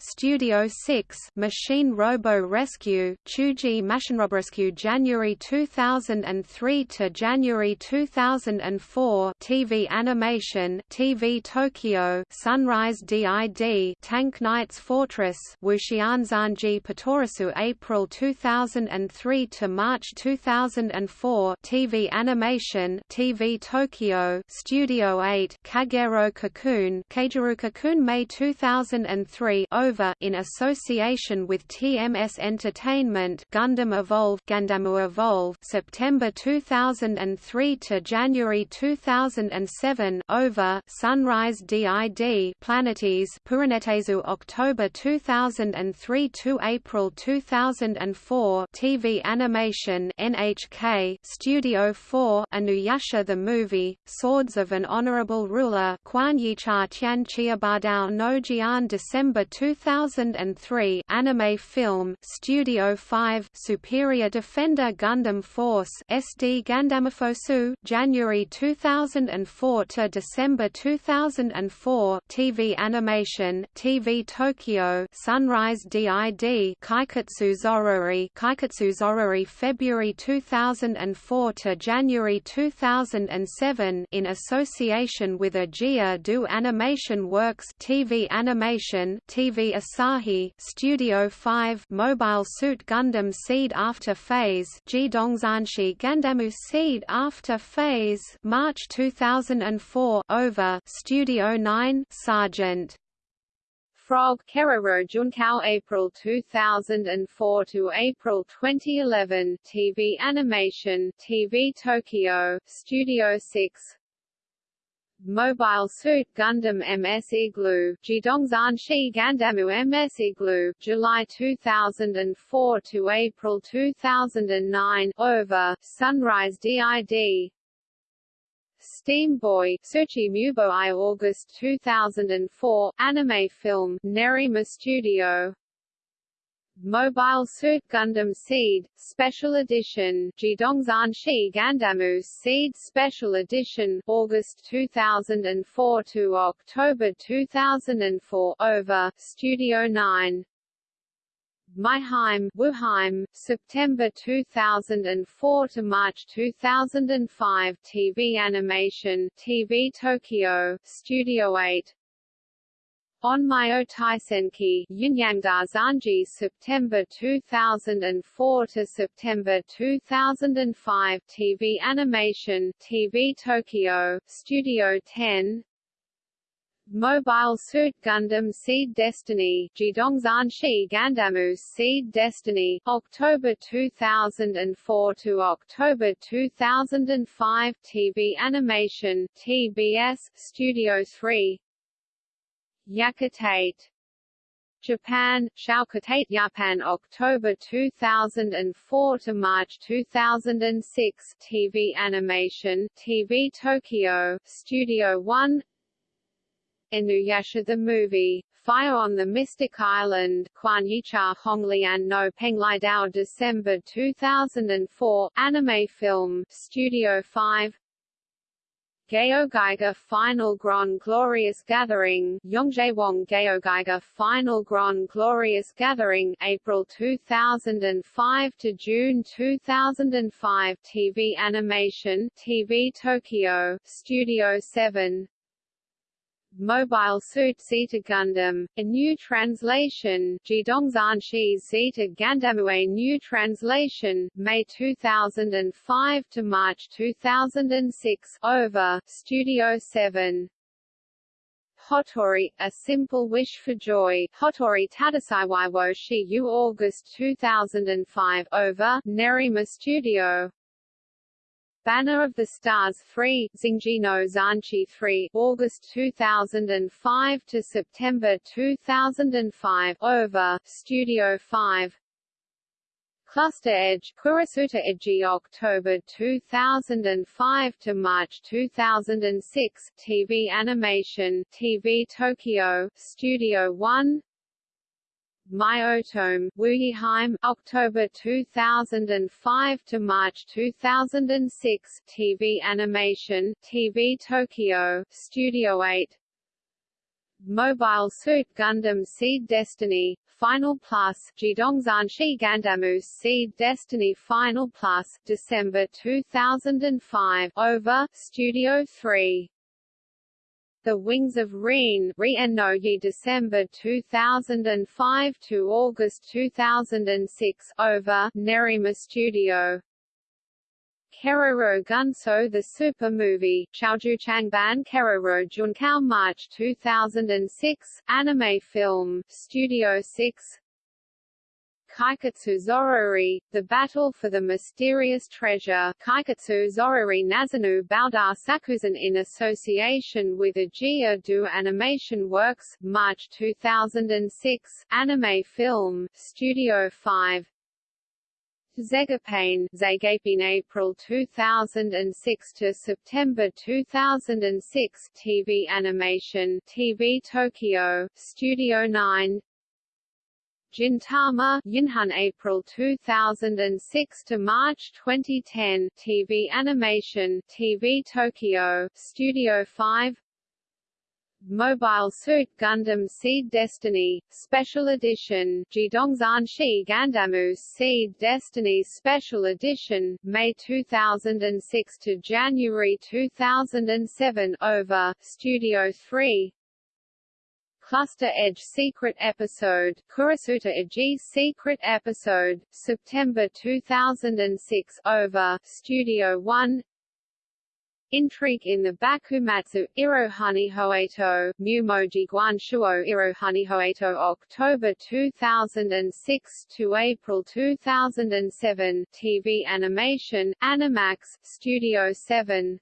Studio 6, Machine Robo Rescue, Chuji Machine Robo Rescue, January 2003 to January 2004, TV animation, TV Tokyo, Sunrise DID, Tank Knights Fortress, Wushianzanji Patorisu, April 2000 2003 to March 2004 TV animation TV Tokyo Studio 8 Kagero Cocoon Kagero Cocoon May 2003 over in association with TMS Entertainment Gundam Evolve Gandamu Evolve September 2003 to January 2007 over Sunrise DID Planetes Puranetezu October 2003 to April 2004 TV Animation NHK Studio 4 Inuyasha the Movie Swords of an Honorable Ruler Quan Yicha Tian Chiabadao no Jian December 2003 Anime Film Studio 5 Superior Defender Gundam Force SD Gandamifosu January 2004 to December 2004 TV Animation TV Tokyo Sunrise DID Kaiketsu Zorori Zorori February 2004 to January 2007 in association with Agia do Animation Works TV Animation TV Asahi Studio 5 Mobile Suit Gundam Seed After Phase Jidongzanshi Gandamu Seed After Phase March 2004 Over Studio 9 Sergeant Frog Keroro Junkao April 2004 to April 2011 TV animation TV Tokyo Studio 6 Mobile Suit Gundam MS Igloo Jidongzanshi Gandamu MS Igloo July 2004 to April 2009 over Sunrise DID Steam Boy Searchy Mubo I August 2004 anime film Nerima Studio. Mobile Suit Gundam Seed Special Edition Jidongzanshi Gandamu Seed Special Edition August 2004 to October 2004 over Studio 9 My-HiME, Wuheim, September 2004 to March 2005 TV animation TV Tokyo Studio 8 Onmyo Taisenki, Yunyangda Zanji September 2004 to September 2005 TV animation TV Tokyo Studio 10 Mobile Suit Gundam Seed Destiny Jidongzanshi Seed Destiny October 2004 to October 2005 TV Animation TBS Studio 3 Yakitate Japan, Shaukatate Japan October 2004 to March 2006 TV Animation TV Tokyo Studio 1 Inuyasha the Movie, Fire on the Mystic Island, Quan Yicha Honglian no Penglidao December 2004, anime film, Studio 5 GaoGaiGar Final Grand Glorious Gathering, Yongjaewong Geogaiga Final Grand Glorious Gathering, April 2005 to June 2005 TV animation, TV Tokyo, Studio 7 Mobile Suit Zeta Gundam, a new translation, Jidongzanshi Zeta Gandamu a new translation, May 2005 to March 2006, over, Studio 7. Hotori, A Simple Wish for Joy, Hotori Tadasaiwaiwo Shi August 2005, over, Nerima Studio, Banner of the Stars 3, Xingji no Zanchi 3, August 2005 to September 2005, over, Studio 5. Cluster Edge, Kurasuta Edgy October 2005 to March 2006, TV Animation, TV Tokyo, Studio 1, My-Otome, Wuyiheim, October 2005 to March 2006, TV Animation, TV Tokyo, Studio 8. Mobile Suit Gundam Seed Destiny, Final Plus, Jidongzanshi Gandamu Seed Destiny Final Plus, December 2005, over, Studio 3. The Wings of Rean Riennogi December 2005 to August 2006 over Nerima Studio. Keroro Gunso The Super Movie, Chaoju Changban Keroro Junkao March 2006, anime film, Studio 6 Kaiketsu Zorori, The Battle for the Mysterious Treasure. Kaiketsu Zorori Nazanu Baudar Sakuzan in association with Ajiya Do Animation Works, March 2006, anime film, Studio 5 Zegapain, Zegapine April 2006 to September 2006 TV animation TV Tokyo, Studio 9 Gintama Yinhan April 2006 to March 2010 TV animation TV Tokyo Studio 5 Mobile Suit Gundam Seed Destiny, Special Edition Jidongzanshi Gandamu Seed Destiny Special Edition, May 2006 to January 2007 over, Studio 3 Cluster Edge Secret Episode, Kurasuta Edge Secret Episode, September 2006 over, Studio 1 Intrigue in the Bakumatsu, Irohani Hoeto, Mumoji Guanshuo Irohani Hoeto October 2006 to April 2007 TV animation, Animax, Studio 7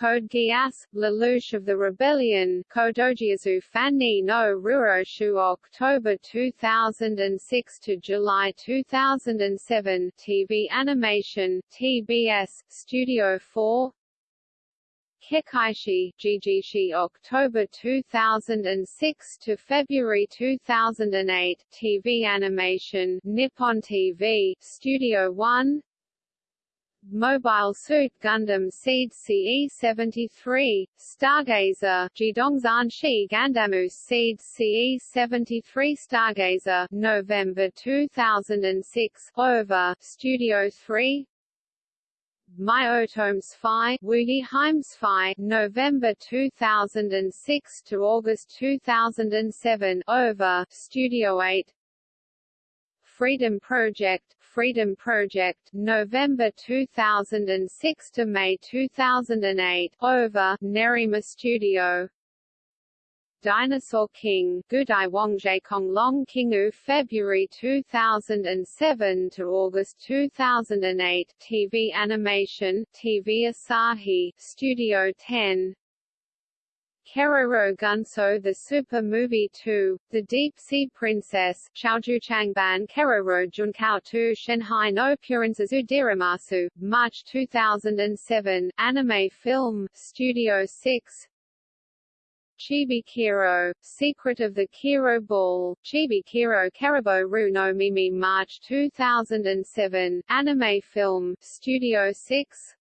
Code Geass, Lelouch of the Rebellion, Kodojiazu Fanni no Ruroshu October 2006 to July 2007 TV animation, TBS, Studio 4 Kekkaishi, Jijishi October 2006 to February 2008 TV animation, Nippon TV, Studio 1 Mobile Suit Gundam Seed CE-73, Stargazer, Jidongzanshi Gandamu Seed CE-73 Stargazer, November 2006, over, Studio 3, Myotomes Phi, Wuyiheim Phi, November 2006 to August 2007, over, Studio 8, Freedom Project, Freedom Project, November 2006 to May 2008, over, Nerima Studio. Dinosaur King, Gudai Kong Long Kingu February 2007 to August 2008 TV animation, TV Asahi, Studio 10 Keroro Gunso The Super Movie 2, The Deep Sea Princess, Changban Keroro Junkao 2 Shanghai no Purinzazu Diramasu, March 2007, anime film, Studio 6, Chibi Kiro, Secret of the Kiro Ball, Chibi Kiro Karabo Ru no Mimi March 2007, anime film, Studio 6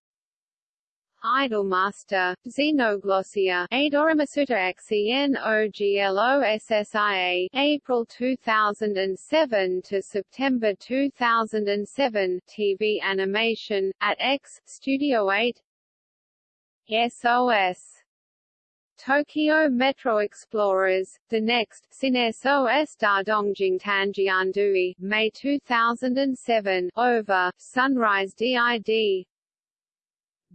Idolmaster, Xenoglossia, Adoramasuta XEN OGLOSSIA, April 2007 to September 2007, TV animation, at X, Studio 8 SOS Tokyo Metro Explorers, The Next, Sines OS Da Dongjing Tanjiandui, May 2007, Over, Sunrise DID,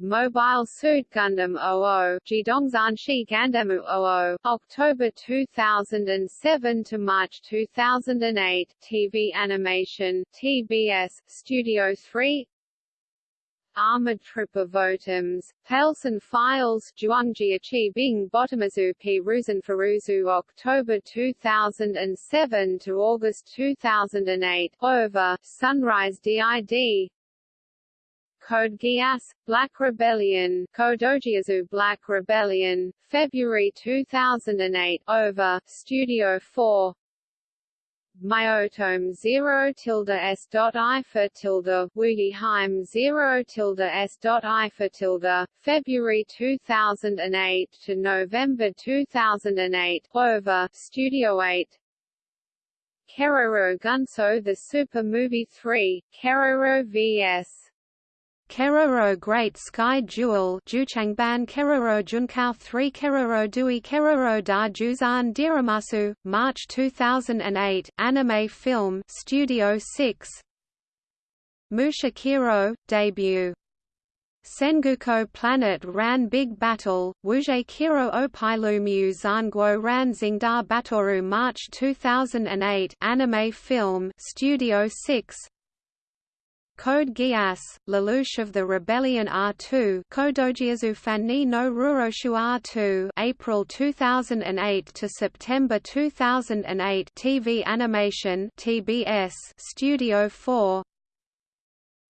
Mobile Suit Gundam 00, Jidongzanshi Gandamu 00, October 2007 to March 2008, TV Animation, TBS, Studio 3, Armored Trooper Votoms, Pailsen Files Juangji Bing Bottomazu P. Ruzen October 2007 to August 2008, Over, Sunrise DID, Code Geass, Black Rebellion, Kodojiazu Black Rebellion, February 2008, Over, Studio 4, My-Otome 0 tilde s dot i for tilde. Wuyiheim 0 tilde s dot i for tilde. February 2008 to November 2008 over. Studio 8 Keroro Gunso The Super Movie 3 Keroro vs Keroro Great Sky Jewel Juchangban Keroro Junkao 3 Keroro Dui Keroro Da Juzan Diramasu, March 2008, anime film Studio 6 Musha Kiro, debut. Sengoku Planet Ran Big Battle, Wuje Kiro Opailu Mu Zanguo Ran Xingda Batoru March 2008 anime film Studio 6 Code Geass, Lelouch of the Rebellion R2 Kodojiazu Fanni no Ruroshu R2 April 2008 to September 2008 TV Animation TBS Studio 4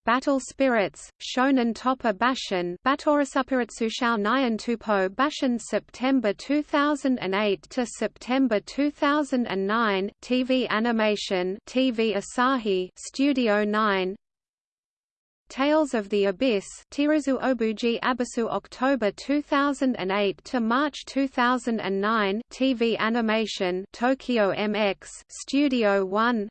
Battle Spirits, Shonen Toppa Bashin Batorasupiritsushao Nyan Tupo Bashin September 2008 to September 2009 TV Animation TV Asahi Studio 9 Tales of the Abyss Tirazu Obuji Abisu October 2008 to March 2009 TV animation Tokyo MX Studio 1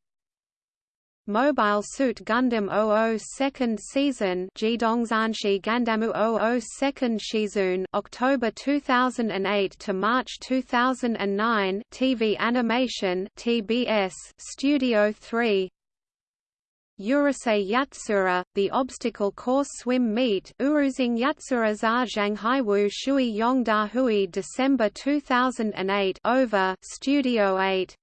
Mobile Suit Gundam 00 second season Jidongzanshi Gandamu 00 second season October 2008 to March 2009 TV animation TBS Studio 3 Urusei Yatsura, the obstacle course swim meet Uruzing Yatsura za Zhanghaiwu Shui Yongda Hui December 2008 over Studio 8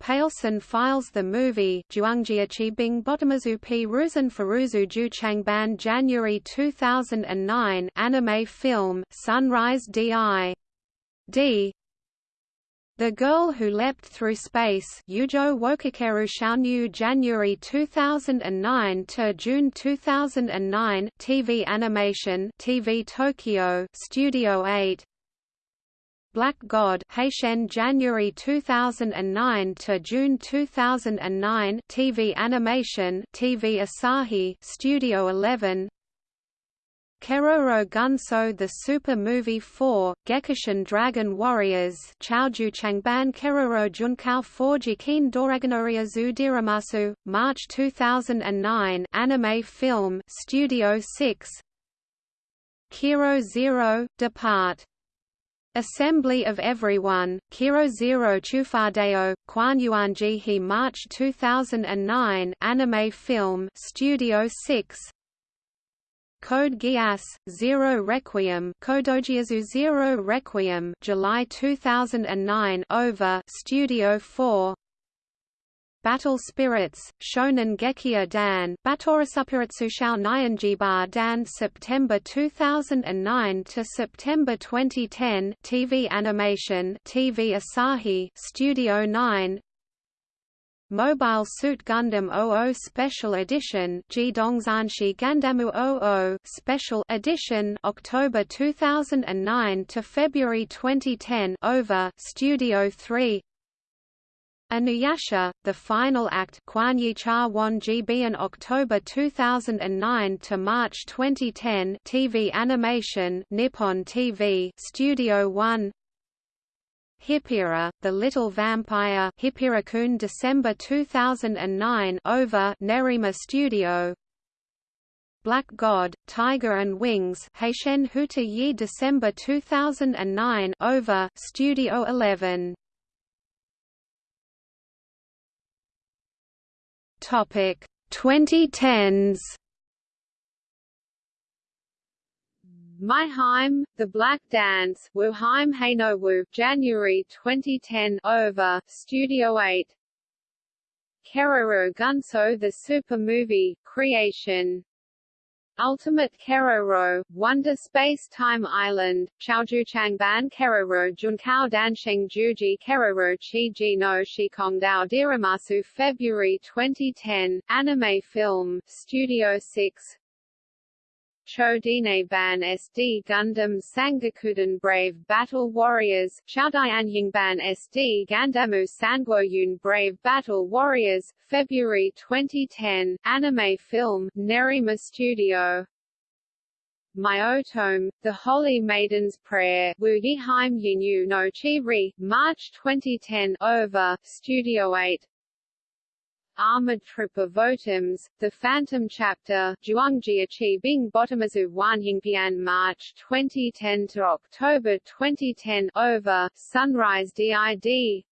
Pailsen files the movie Bing Bottomazu P Ruzen Furuzu Ju Changban January 2009 anime film Sunrise D.I. D. The Girl Who Leapt Through Space Yujo Wokakeru Shaonyu January 2009 to June 2009 TV animation TV Tokyo Studio 8 Black God Heishen January 2009 to June 2009 TV animation TV Asahi Studio 11 Keroro Gunso The Super Movie 4, Gekishin Dragon Warriors Chaoju Changban Keroro Junkao 4 Jikin Doragonoria Diramasu, March 2009 anime film Studio 6 Kiro Zero, Depart. Assembly of Everyone, Kiro Zero Chufadeo, Yuanji He March 2009 anime film Studio 6 Code Geass, Zero Requiem Kodojiazu Zero Requiem July 2009 over Studio 4 Battle Spirits, Shonen Gekiha Dan Batorasupiritsushao Nyanjiba Dan September 2009 to September 2010 TV Animation TV Asahi Studio 9 Mobile Suit Gundam 00 Special Edition Jidongzanshi Gandamu 00 Special Edition October 2009 to February 2010 over Studio 3 Inuyasha, The Final Act Kwanyi Won GB in October 2009 to March 2010 TV animation Nippon TV Studio 1 Hippira, The Little Vampire Hippira-kun December 2009 over Nerima Studio. Black God, Tiger and Wings Heishen Huta Yi December 2009 over Studio 11 Topic 2010s My-HiME, The Black Dance, Wuheim Heinowu, January 2010 over, Studio 8 Keroro Gunso The Super Movie, Creation. Ultimate Keroro, Wonder Space Time Island, Chaojuchangban Keroro Junkao Dansheng Juji Keroro Chi no Shikongdao Diramasu February 2010, Anime Film, Studio 6 Chodine Ban SD Gundam Sangokuden Brave Battle Warriors, Ban SD Gandamu Sangwoyun Brave Battle Warriors, February 2010, anime film, Nerima Studio. My-Otome, The Holy Maiden's Prayer Wu Yiheim Yinyu no Chi March 2010 over, Studio 8 Armored Troop of Votoms, The Phantom Chapter, Zhuangjia Bing Bottomazu Wanhingpian March 2010 to October 2010 over, Sunrise DID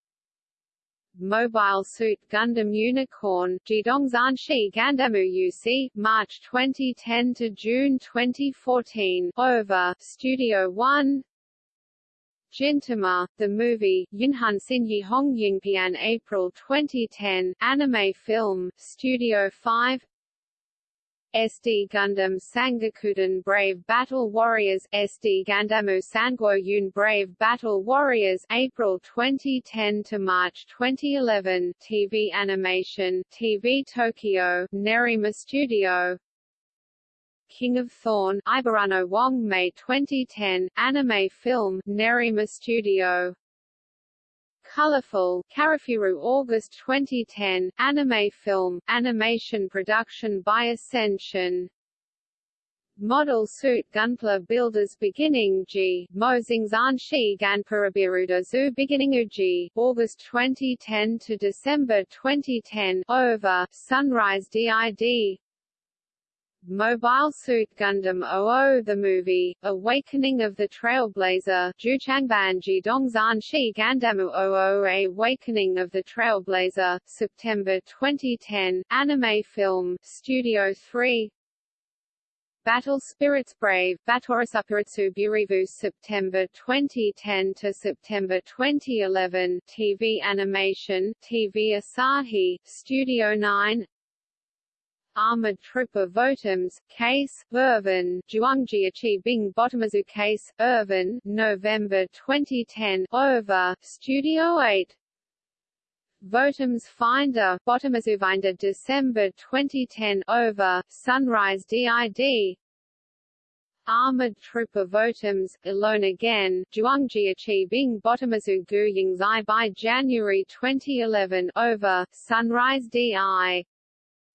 Mobile Suit Gundam Unicorn, Jidongzanshi Gandamu UC, March 2010 to June 2014 over, Studio One Gintama, the movie, Yinhan Sinyi Hong Yingpian April 2010, anime film, Studio 5 SD Gundam Sangokuden Brave Battle Warriors. SD Gandamu Sangwo Yun Brave Battle Warriors April 2010 to March 2011 TV animation TV Tokyo Nerima Studio King of Thorn Ibarano Wong May 2010 anime film Nerima Studio. Colorful Karafiru August 2010 anime film animation production by Ascension. Model Suit Gunpla Builders Beginning G, Mozingzan Shi Zu Beginning G, August 2010 to December 2010 over, Sunrise DID Mobile Suit Gundam 00 The movie, Awakening of the Trailblazer Juchangban Jidongzan Shi Gandamu 00 Awakening of the Trailblazer, September 2010, anime film, Studio 3 Battle Spirits Brave Batorisupiritsu Burivu September 2010 to September 2011 TV animation TV Asahi Studio 9 Armored Trooper of Votoms, Case, Irvin, Zhuangjiachi Bing Bottomazu Case, Irvin, November 2010, over, Studio 8 Votoms Finder, Bottomazu Finder December 2010, over, Sunrise DID Armored Trooper of Votoms, Alone Again, Zhuangjiachi Bing Bottomazu Gu Yingzai by January 2011, over, Sunrise DI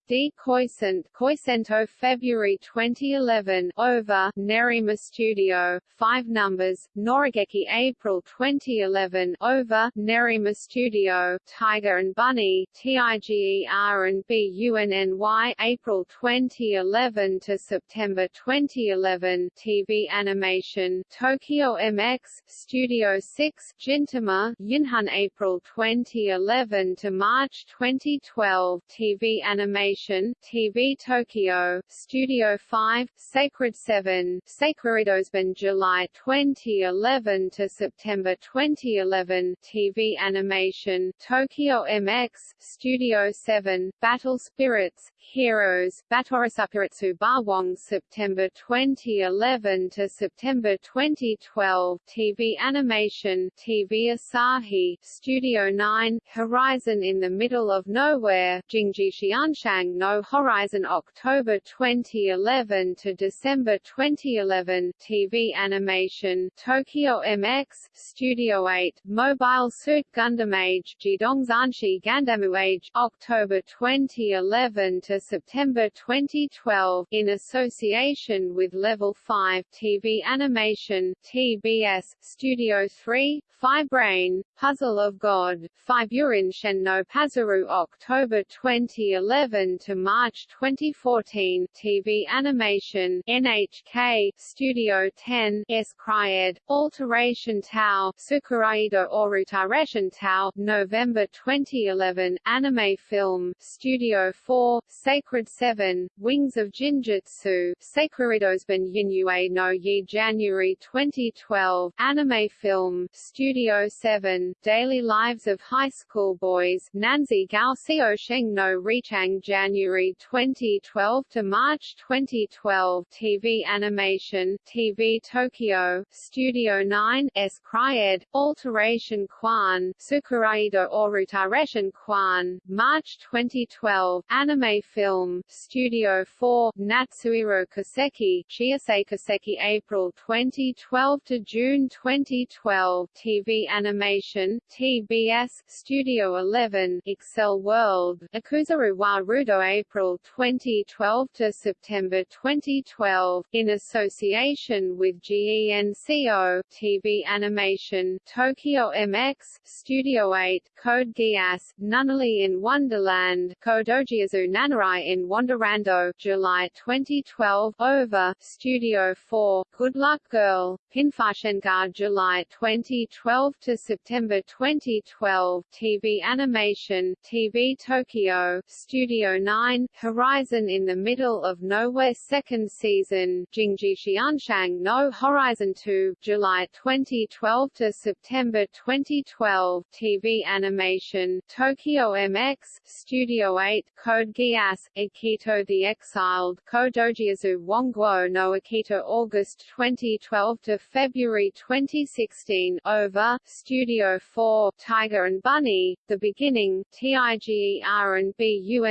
D. Koisent, Koisento February 2011 over Nerima Studio, 5 numbers, Norageki April 2011 over Nerima Studio, Tiger and Bunny, TIGER and BUNNY April 2011 to September 2011 TV animation, Tokyo MX, Studio 6, Gintama, Yinhan April 2011 to March 2012 TV animation TV Tokyo, Studio 5, Sacred 7, Sacredosben July 2011 to September 2011, TV Animation, Tokyo MX, Studio 7, Battle Spirits, Heroes, Batorasapiritsu Bawang September 2011 to September 2012, TV Animation, TV Asahi, Studio 9, Horizon in the Middle of Nowhere, Jingji Xianshang no Horizon October 2011 to December 2011 TV animation Tokyo MX Studio 8 Mobile Suit Gundam Age Jidongzanshi Gandamu Age October 2011 to September 2012 in association with Level 5 TV animation TBS Studio 3 Phi Brain Puzzle of God Fiburin Shen no Pazaru October 2011 to March 2014 TV animation NHK Studio 10 S Cryed Alteration Tau Tsukuraido Orutaration Tau November 2011 Anime Film Studio 4 Sacred 7 Wings of Jinjutsu Sakuridosban Yinyue no Yi January 2012 Anime Film Studio 7 Daily Lives of High School Boys Nanzi Gao Sheng no Richang January 2012 to March 2012 TV Animation TV Tokyo Studio 9 S. Cryed Alteration Quan Tsukuraido Orutaration Quan March 2012 Anime Film Studio 4 Natsuiro Kiseki Chiasei Kaseki April 2012 to June 2012 TV Animation TBS Studio 11 Accel World Akuzaru wa April 2012 to September 2012 in association with GENCO TV Animation Tokyo MX Studio 8 Code Geass Nunnally in Wonderland Kodojiazu Nanarai in Wonderando July 2012 Over Studio 4 Good Luck Girl Pinfashengar July 2012 to September 2012 TV Animation TV Tokyo Studio 9 Horizon in the Middle of Nowhere second season Jingji Xianshang no Horizon 2 July 2012 to September 2012 TV Animation Tokyo MX Studio 8 Code Geass Akito the Exiled Kodojiazu Wongguo no Akito August 2012 to February 2016 Over Studio 4 Tiger and Bunny The Beginning TIGER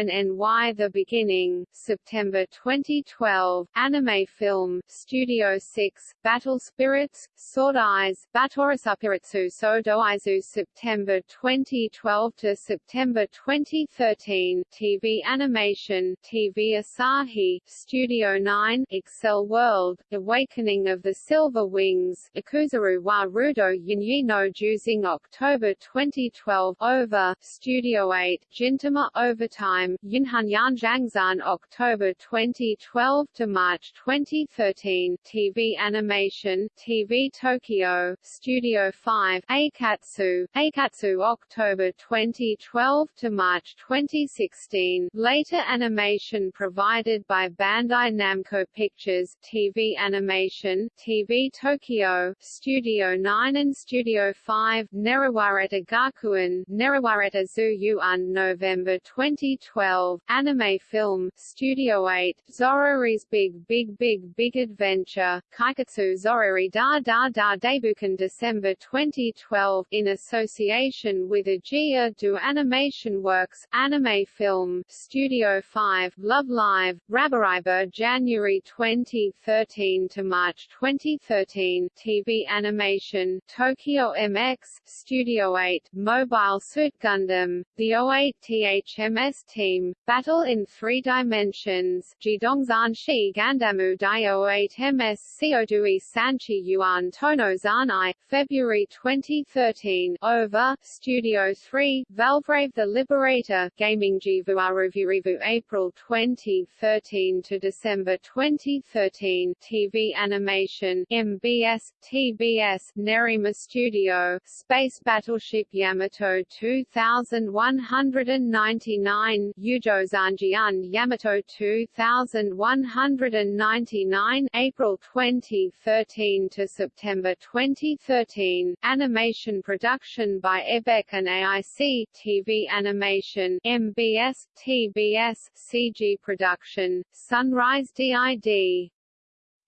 and BUNNY The Beginning September 2012 Anime Film Studio 6 Battle Spirits Sword Eyes Batorosapiritsu Sodoizu September 2012 to September 2013 TV Animation TV Asahi Studio 9 Accel World Awakening of the Silver Wings Akuzaru wa Rudo Yinyi no Juzing October 2012 Over Studio 8 Gintama Overtime Yinhan Yan Zhangzan October 2012 to March 2013 TV Animation TV Tokyo Studio 5 Aikatsu Aikatsu October 2012 to March 2016 Later animation provided by Bandai Namco Pictures TV Animation TV Tokyo Studio 9 and Studio 5 Nerawareta Gakuen Nerawareta Zu November 2012 Anime Film Studio 8 Zorori's Big Big Big Big Adventure Kaikatsu Zorori Da Da Da Debukan December 2012 in association with Agia do Animation Works Anime Film Studio 5 Love Live Rabariber January 2013 to March 2013 TV Animation Tokyo MX Studio 8 Mobile Suit Gundam The 08th MS Team Battle in Three Dimensions. Jidongzan Shi Gandamu Dai 08 MS Seodui Sanchi Yuan Tono Zanai February 2013 Over. Studio 3 Valvrave the Liberator. Gaming Jivu Review April 2013 to December 2013 TV Animation. MBS TBS Nerima Studio. Space Battleship Yamato 2199 Yujo Zanjian Yamato 2199 April 2013 to September 2013 Animation production by Xebec and AIC TV Animation MBS TBS CG production Sunrise DID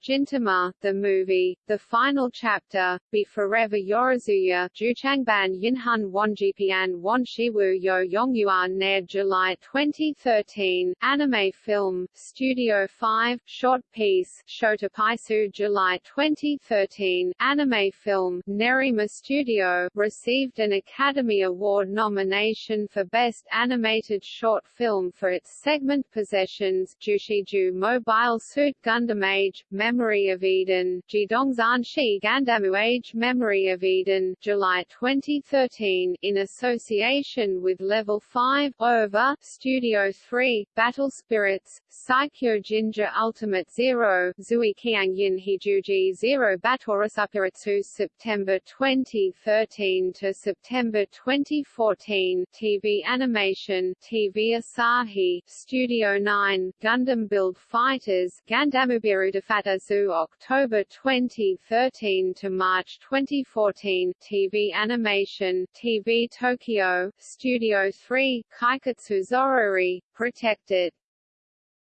Gintama, the movie, the final chapter, Be Forever Yorozuya, Juchangban Yinhan Wanjipian Wanshiwu Yo Yongyuan Nair July 2013, Anime Film, Studio 5, Short Peace, Shota Paisu July 2013, Anime Film, Nerima Studio, received an Academy Award nomination for Best Animated Short Film for its segment Possessions, Jushiju Mobile Suit Gundam Age, Memory of Eden, Jidongzanshi Gandamu Age Memory of Eden, July 2013, in association with Level 5, over Studio 3, Battle Spirits, Saikyo Ginga Ultimate Zero, Zui Qiangyin Hijuji Zero Batorasapiritsu September 2013 to September 2014, TV Animation, TV Asahi, Studio 9, Gundam Build Fighters, Gandamubiru Defatazu October 2013 to March 2014, TV Animation, TV Tokyo, Studio 3, Kaikatsu Zorori, Protected,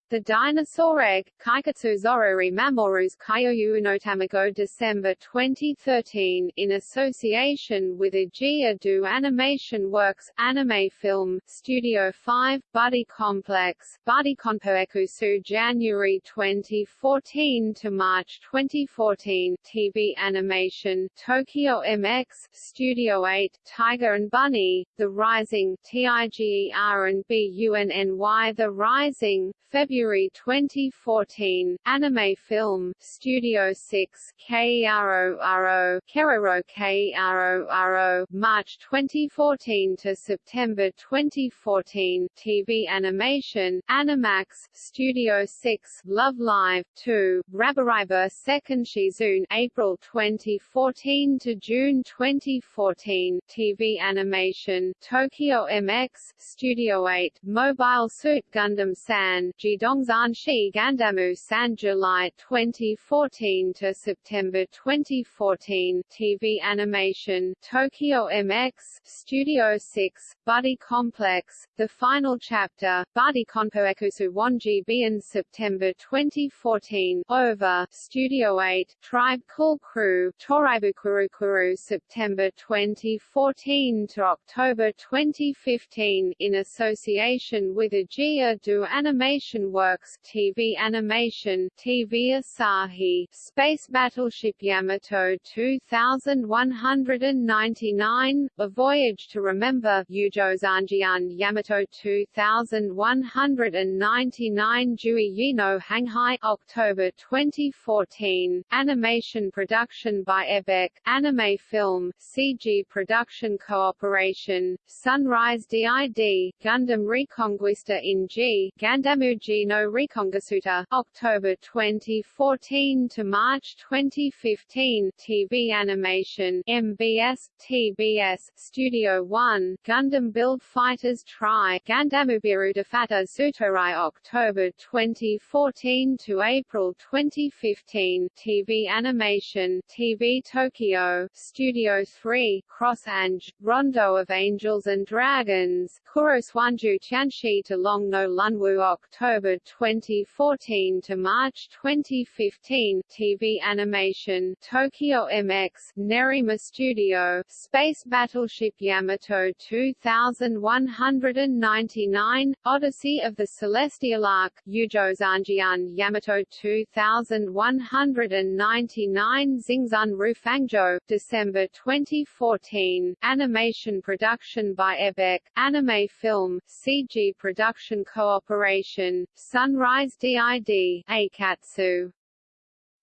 the Dinosaur Egg, Kaikatsu Zorori Mamoru's Kyoyu Unotamago December 2013, in association with Aegea do Animation Works, Anime Film, Studio 5, Buddy Complex, Buddy Konpoekusu January 2014 to March 2014, TV Animation, Tokyo MX, Studio 8, Tiger and Bunny, The Rising, TIGER and BUNNY The Rising, February 2014, anime film, Studio 6, KERORO, Keroro KERORO, March 2014 to September 2014, TV animation, Animax, Studio 6, Love Live 2, Rabaraiba Second Shizune, April 2014 to June 2014, TV animation, Tokyo MX, Studio 8, Mobile Suit Gundam San, Jidongzanshi Gandamu San July 2014 to September 2014 TV animation Tokyo MX Studio 6 Buddy Complex The Final Chapter Buddy Konpoekusu Wanji in September 2014 Over Studio 8 Tribe Cool Crew Toraibukurukuru September 2014 to October 2015 in association with Aegea do Animation Works TV Animation TV Asahi Space Battleship Yamato 2199 A Voyage to Remember Yujo Zanjian Yamato 2199 Jui Yino Hanghai October 2014 Animation production by Xebec Anime Film CG Production Cooperation Sunrise DID Gundam Reconguista in G Gandamu Gino Recongasuta, October 2014 to March 2015, TV animation, MBS, TBS, Studio 1, Gundam Build Fighters Try, Gandamubiru Defata Zutorai October 2014 to April 2015, TV animation, TV Tokyo, Studio 3, Cross Ange, Rondo of Angels and Dragons, Kuroswanju Tianshi to Long No Lunwu October October 2014 to March 2015 TV animation Tokyo MX Nerima Studio Space Battleship Yamato 2199 Odyssey of the Celestial Ark Yujo Zanjian Yamato 2199 Xingzun Rufangzhou December 2014 Animation production by Xebec Anime Film CG production cooperation Sunrise DID, Aikatsu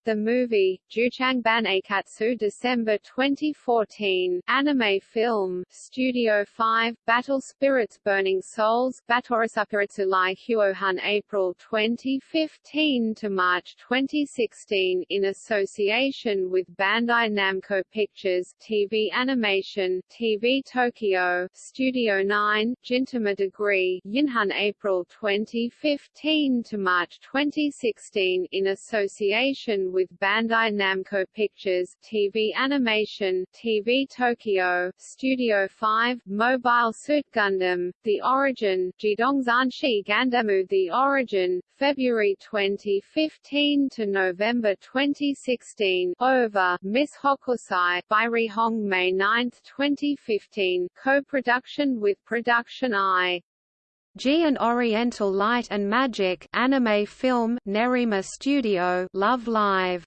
the movie, Juchangban Aikatsu December 2014, anime film, Studio 5, Battle Spirits Burning Souls, Batorisapiritsu Lai Huohan April 2015 to March 2016 in association with Bandai Namco Pictures, TV Animation, TV Tokyo, Studio 9, Gintama Degree, Yinhan April 2015 to March 2016 in association with Bandai Namco Pictures, TV Animation, TV Tokyo, Studio 5, Mobile Suit Gundam, The Origin, Jidongzanshi Gandamu The Origin, February 2015 to November 2016, Over, Miss Hokusai, by Rihong May 9, 2015, co-production with Production I. G and Oriental Light and Magic anime film Nerima Studio Love Live.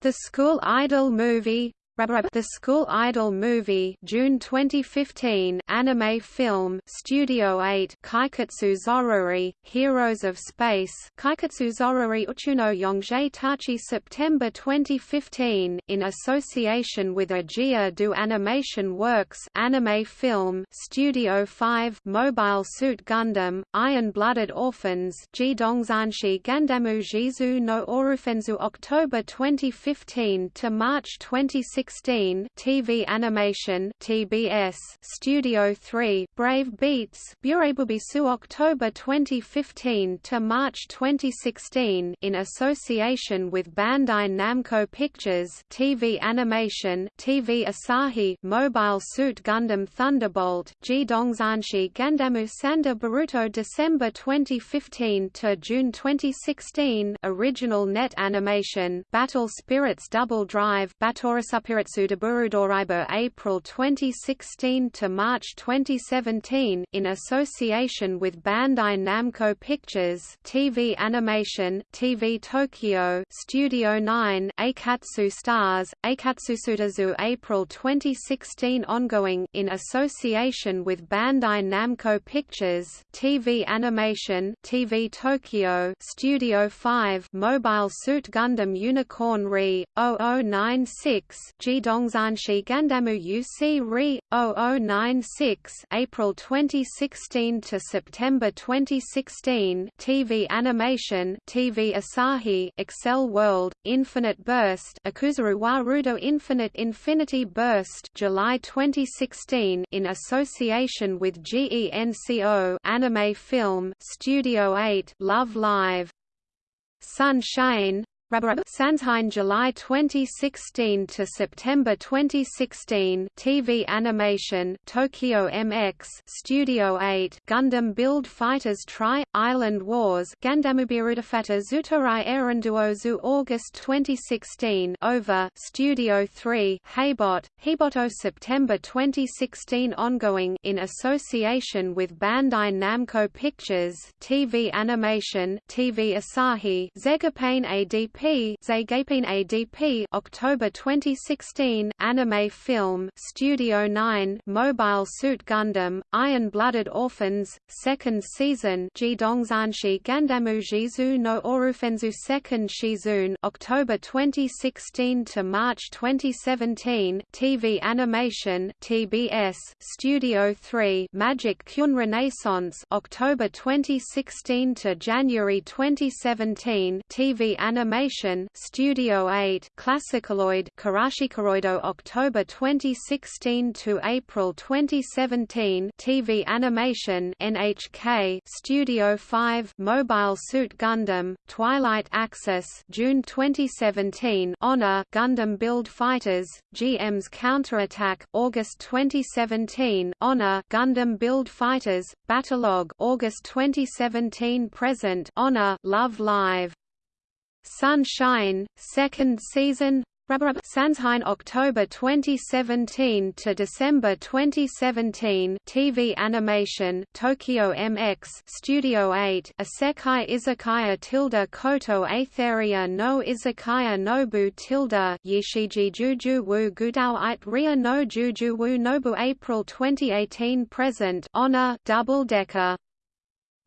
The School Idol movie The School Idol Movie June 2015 anime film Studio 8 Kaiketsu Zorori Heroes of Space Kaiketsu Zorori Uchuno Yongjae Tachi September 2015 in association with Agia do Animation Works anime film Studio 5 Mobile Suit Gundam Iron-Blooded Orphans Jidongzanshi Gandamu Jizu no Orufenzu October 2015 to March 2016 2016 TV Animation TBS Studio 3 Brave Beats Burebubisu October 2015 to March 2016 in association with Bandai Namco Pictures TV Animation TV Asahi Mobile Suit Gundam Thunderbolt Jidongzanshi Gandamu Sanda Baruto December 2015 to June 2016 Original Net Animation Battle Spirits Double Drive Batorasupira Burudoraibo April 2016 to March 2017 in association with Bandai Namco Pictures TV Animation TV Tokyo Studio 9 Aikatsu Stars Aikatsusutazu April 2016 ongoing in association with Bandai Namco Pictures TV Animation TV Tokyo Studio 5 Mobile Suit Gundam Unicorn Re 0096 Jidongzanshi Gandamu UC Re 0096 April 2016 to September 2016 TV Animation TV Asahi Accel World Infinite Burst Akuzuru Warudo Infinite Infinity Burst July 2016 in association with GENCO Anime Film Studio 8 Love Live. Sunshine Sanshine July 2016 to September 2016 TV animation Tokyo MX Studio 8 Gundam Build Fighters Tri Island Wars Gandamubirudafata Zutorai Erenduozu August 2016 Over Studio 3 Heybot Heiboto September 2016 ongoing in association with Bandai Namco Pictures TV animation TV Asahi Zegapain ADP ADP Zagapin ADP October 2016 Anime Film Studio 9 Mobile Suit Gundam Iron-Blooded Orphans Second Season Jidongzanshi Gandamu Jizu no Orufenzu Second Shizun October 2016 to March 2017 TV Animation TBS Studio 3 Magic Kyun Renaissance October 2016 to January 2017 TV Animation Animation Studio 8 Classicaloid Karashikaroido October 2016 to April 2017 TV Animation NHK Studio 5 Mobile Suit Gundam Twilight Axis June 2017 Honor Gundam Build Fighters GM's Counterattack August 2017 Honor Gundam Build Fighters Battlelog August 2017 Present Honor Love Live Sunshine, second season Sanshine October 2017 to December 2017 TV animation Tokyo MX Studio 8 Isekai Izakaya tilde Koto Aetheria no Izakaya Nobu tilde Yishiji Juju Wu Gudao It Ria no Juju Wu Nobu April 2018 present Honor Double Decker.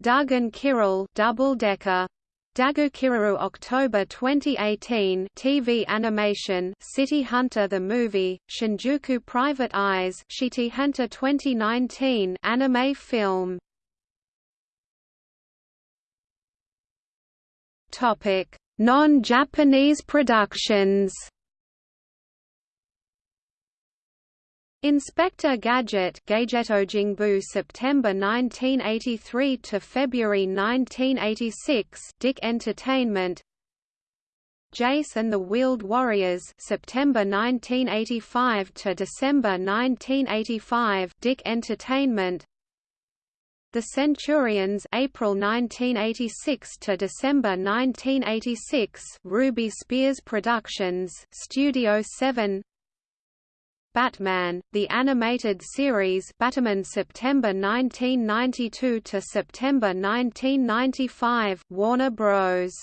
Dagon Kirill Double Decker Dagukiraru October 2018 TV animation City Hunter the movie Shinjuku Private Eyes Shiti Hunter 2019 anime film. Topic. Non-Japanese productions Inspector Gadget Gadgeto Jingbu September 1983 to February 1986 DIC Entertainment. Jace and the Wheeled Warriors September 1985 to December 1985 DIC Entertainment. The Centurions April 1986 to December 1986 Ruby Spears Productions Studio 7 Batman, the animated series Batman September 1992 to September 1995 Warner Bros.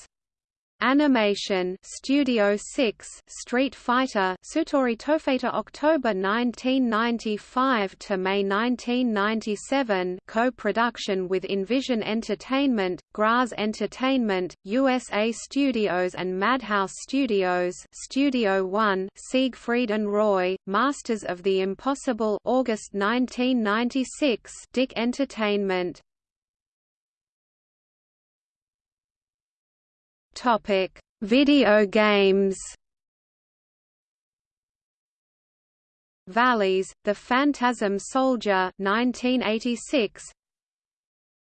Animation Studio 6 Street Fighter Sutori Tofeta October 1995 to May 1997 co-production with Envision Entertainment, Graz Entertainment, USA Studios and Madhouse Studios Studio 1 Siegfried and Roy Masters of the Impossible August 1996 DIC Entertainment Topic: Video games. Valis, The Phantasm Soldier 1986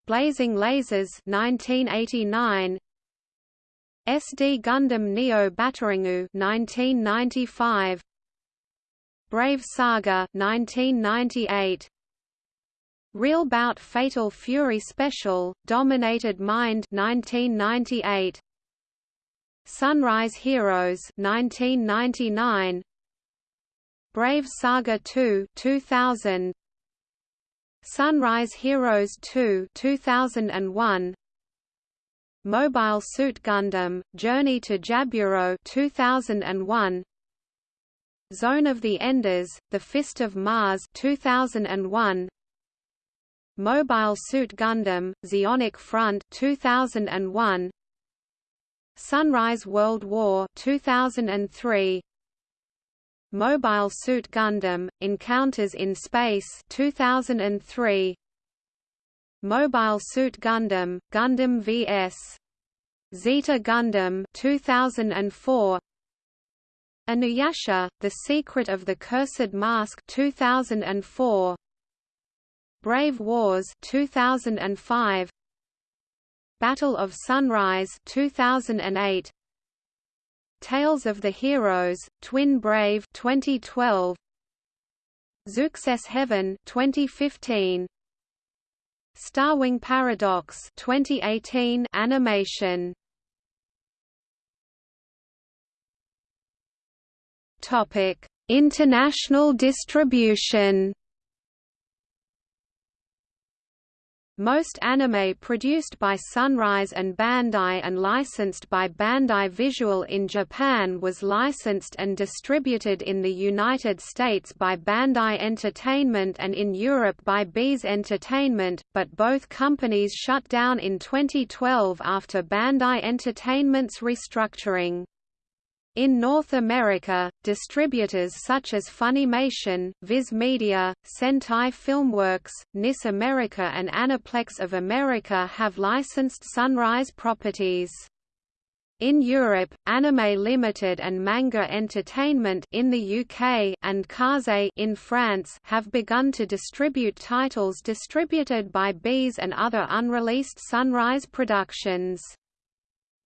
Blazing Lasers 1989 SD Gundam Neo Batarangu 1995 Brave Saga 1998 Real Bout Fatal Fury Special Dominated Mind 1998 Sunrise Heroes 1999 Brave Saga 2 2000 Sunrise Heroes 2 2001 Mobile Suit Gundam Journey to Jaburo 2001 Zone of the Enders The Fist of Mars 2001 Mobile Suit Gundam Zeonic Front 2001 Sunrise World War 2003 Mobile Suit Gundam Encounters in Space 2003 Mobile Suit Gundam Gundam vs. Zeta Gundam 2004 Inuyasha The Secret of the Cursed Mask 2004 Brave Wars 2005 Battle of Sunrise 2008 Tales of the Heroes Twin Brave 2012 Zeux's Heaven 2015 Starwing Paradox 2018 animation. Topic International distribution Most anime produced by Sunrise and Bandai and licensed by Bandai Visual in Japan was licensed and distributed in the United States by Bandai Entertainment and in Europe by Beez Entertainment, but both companies shut down in 2012 after Bandai Entertainment's restructuring. In North America, distributors such as Funimation, Viz Media, Sentai Filmworks, NIS America and Aniplex of America have licensed Sunrise properties. In Europe, Anime Limited and Manga Entertainment in the UK and Kaze in France have begun to distribute titles distributed by Beez and other unreleased Sunrise productions.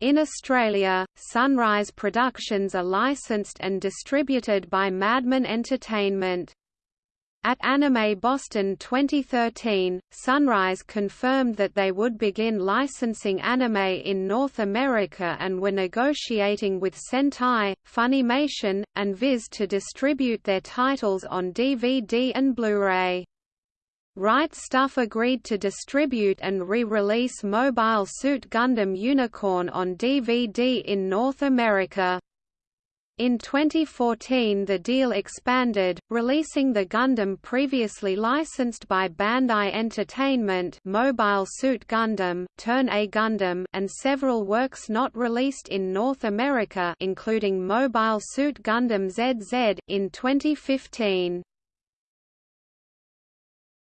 In Australia, Sunrise Productions are licensed and distributed by Madman Entertainment. At Anime Boston 2013, Sunrise confirmed that they would begin licensing anime in North America and were negotiating with Sentai, Funimation, and Viz to distribute their titles on DVD and Blu-ray. Right Stuf agreed to distribute and re-release Mobile Suit Gundam Unicorn on DVD in North America. In 2014 the deal expanded, releasing the Gundam previously licensed by Bandai Entertainment Mobile Suit Gundam, Turn A Gundam and several works not released in North America including Mobile Suit Gundam ZZ, in 2015.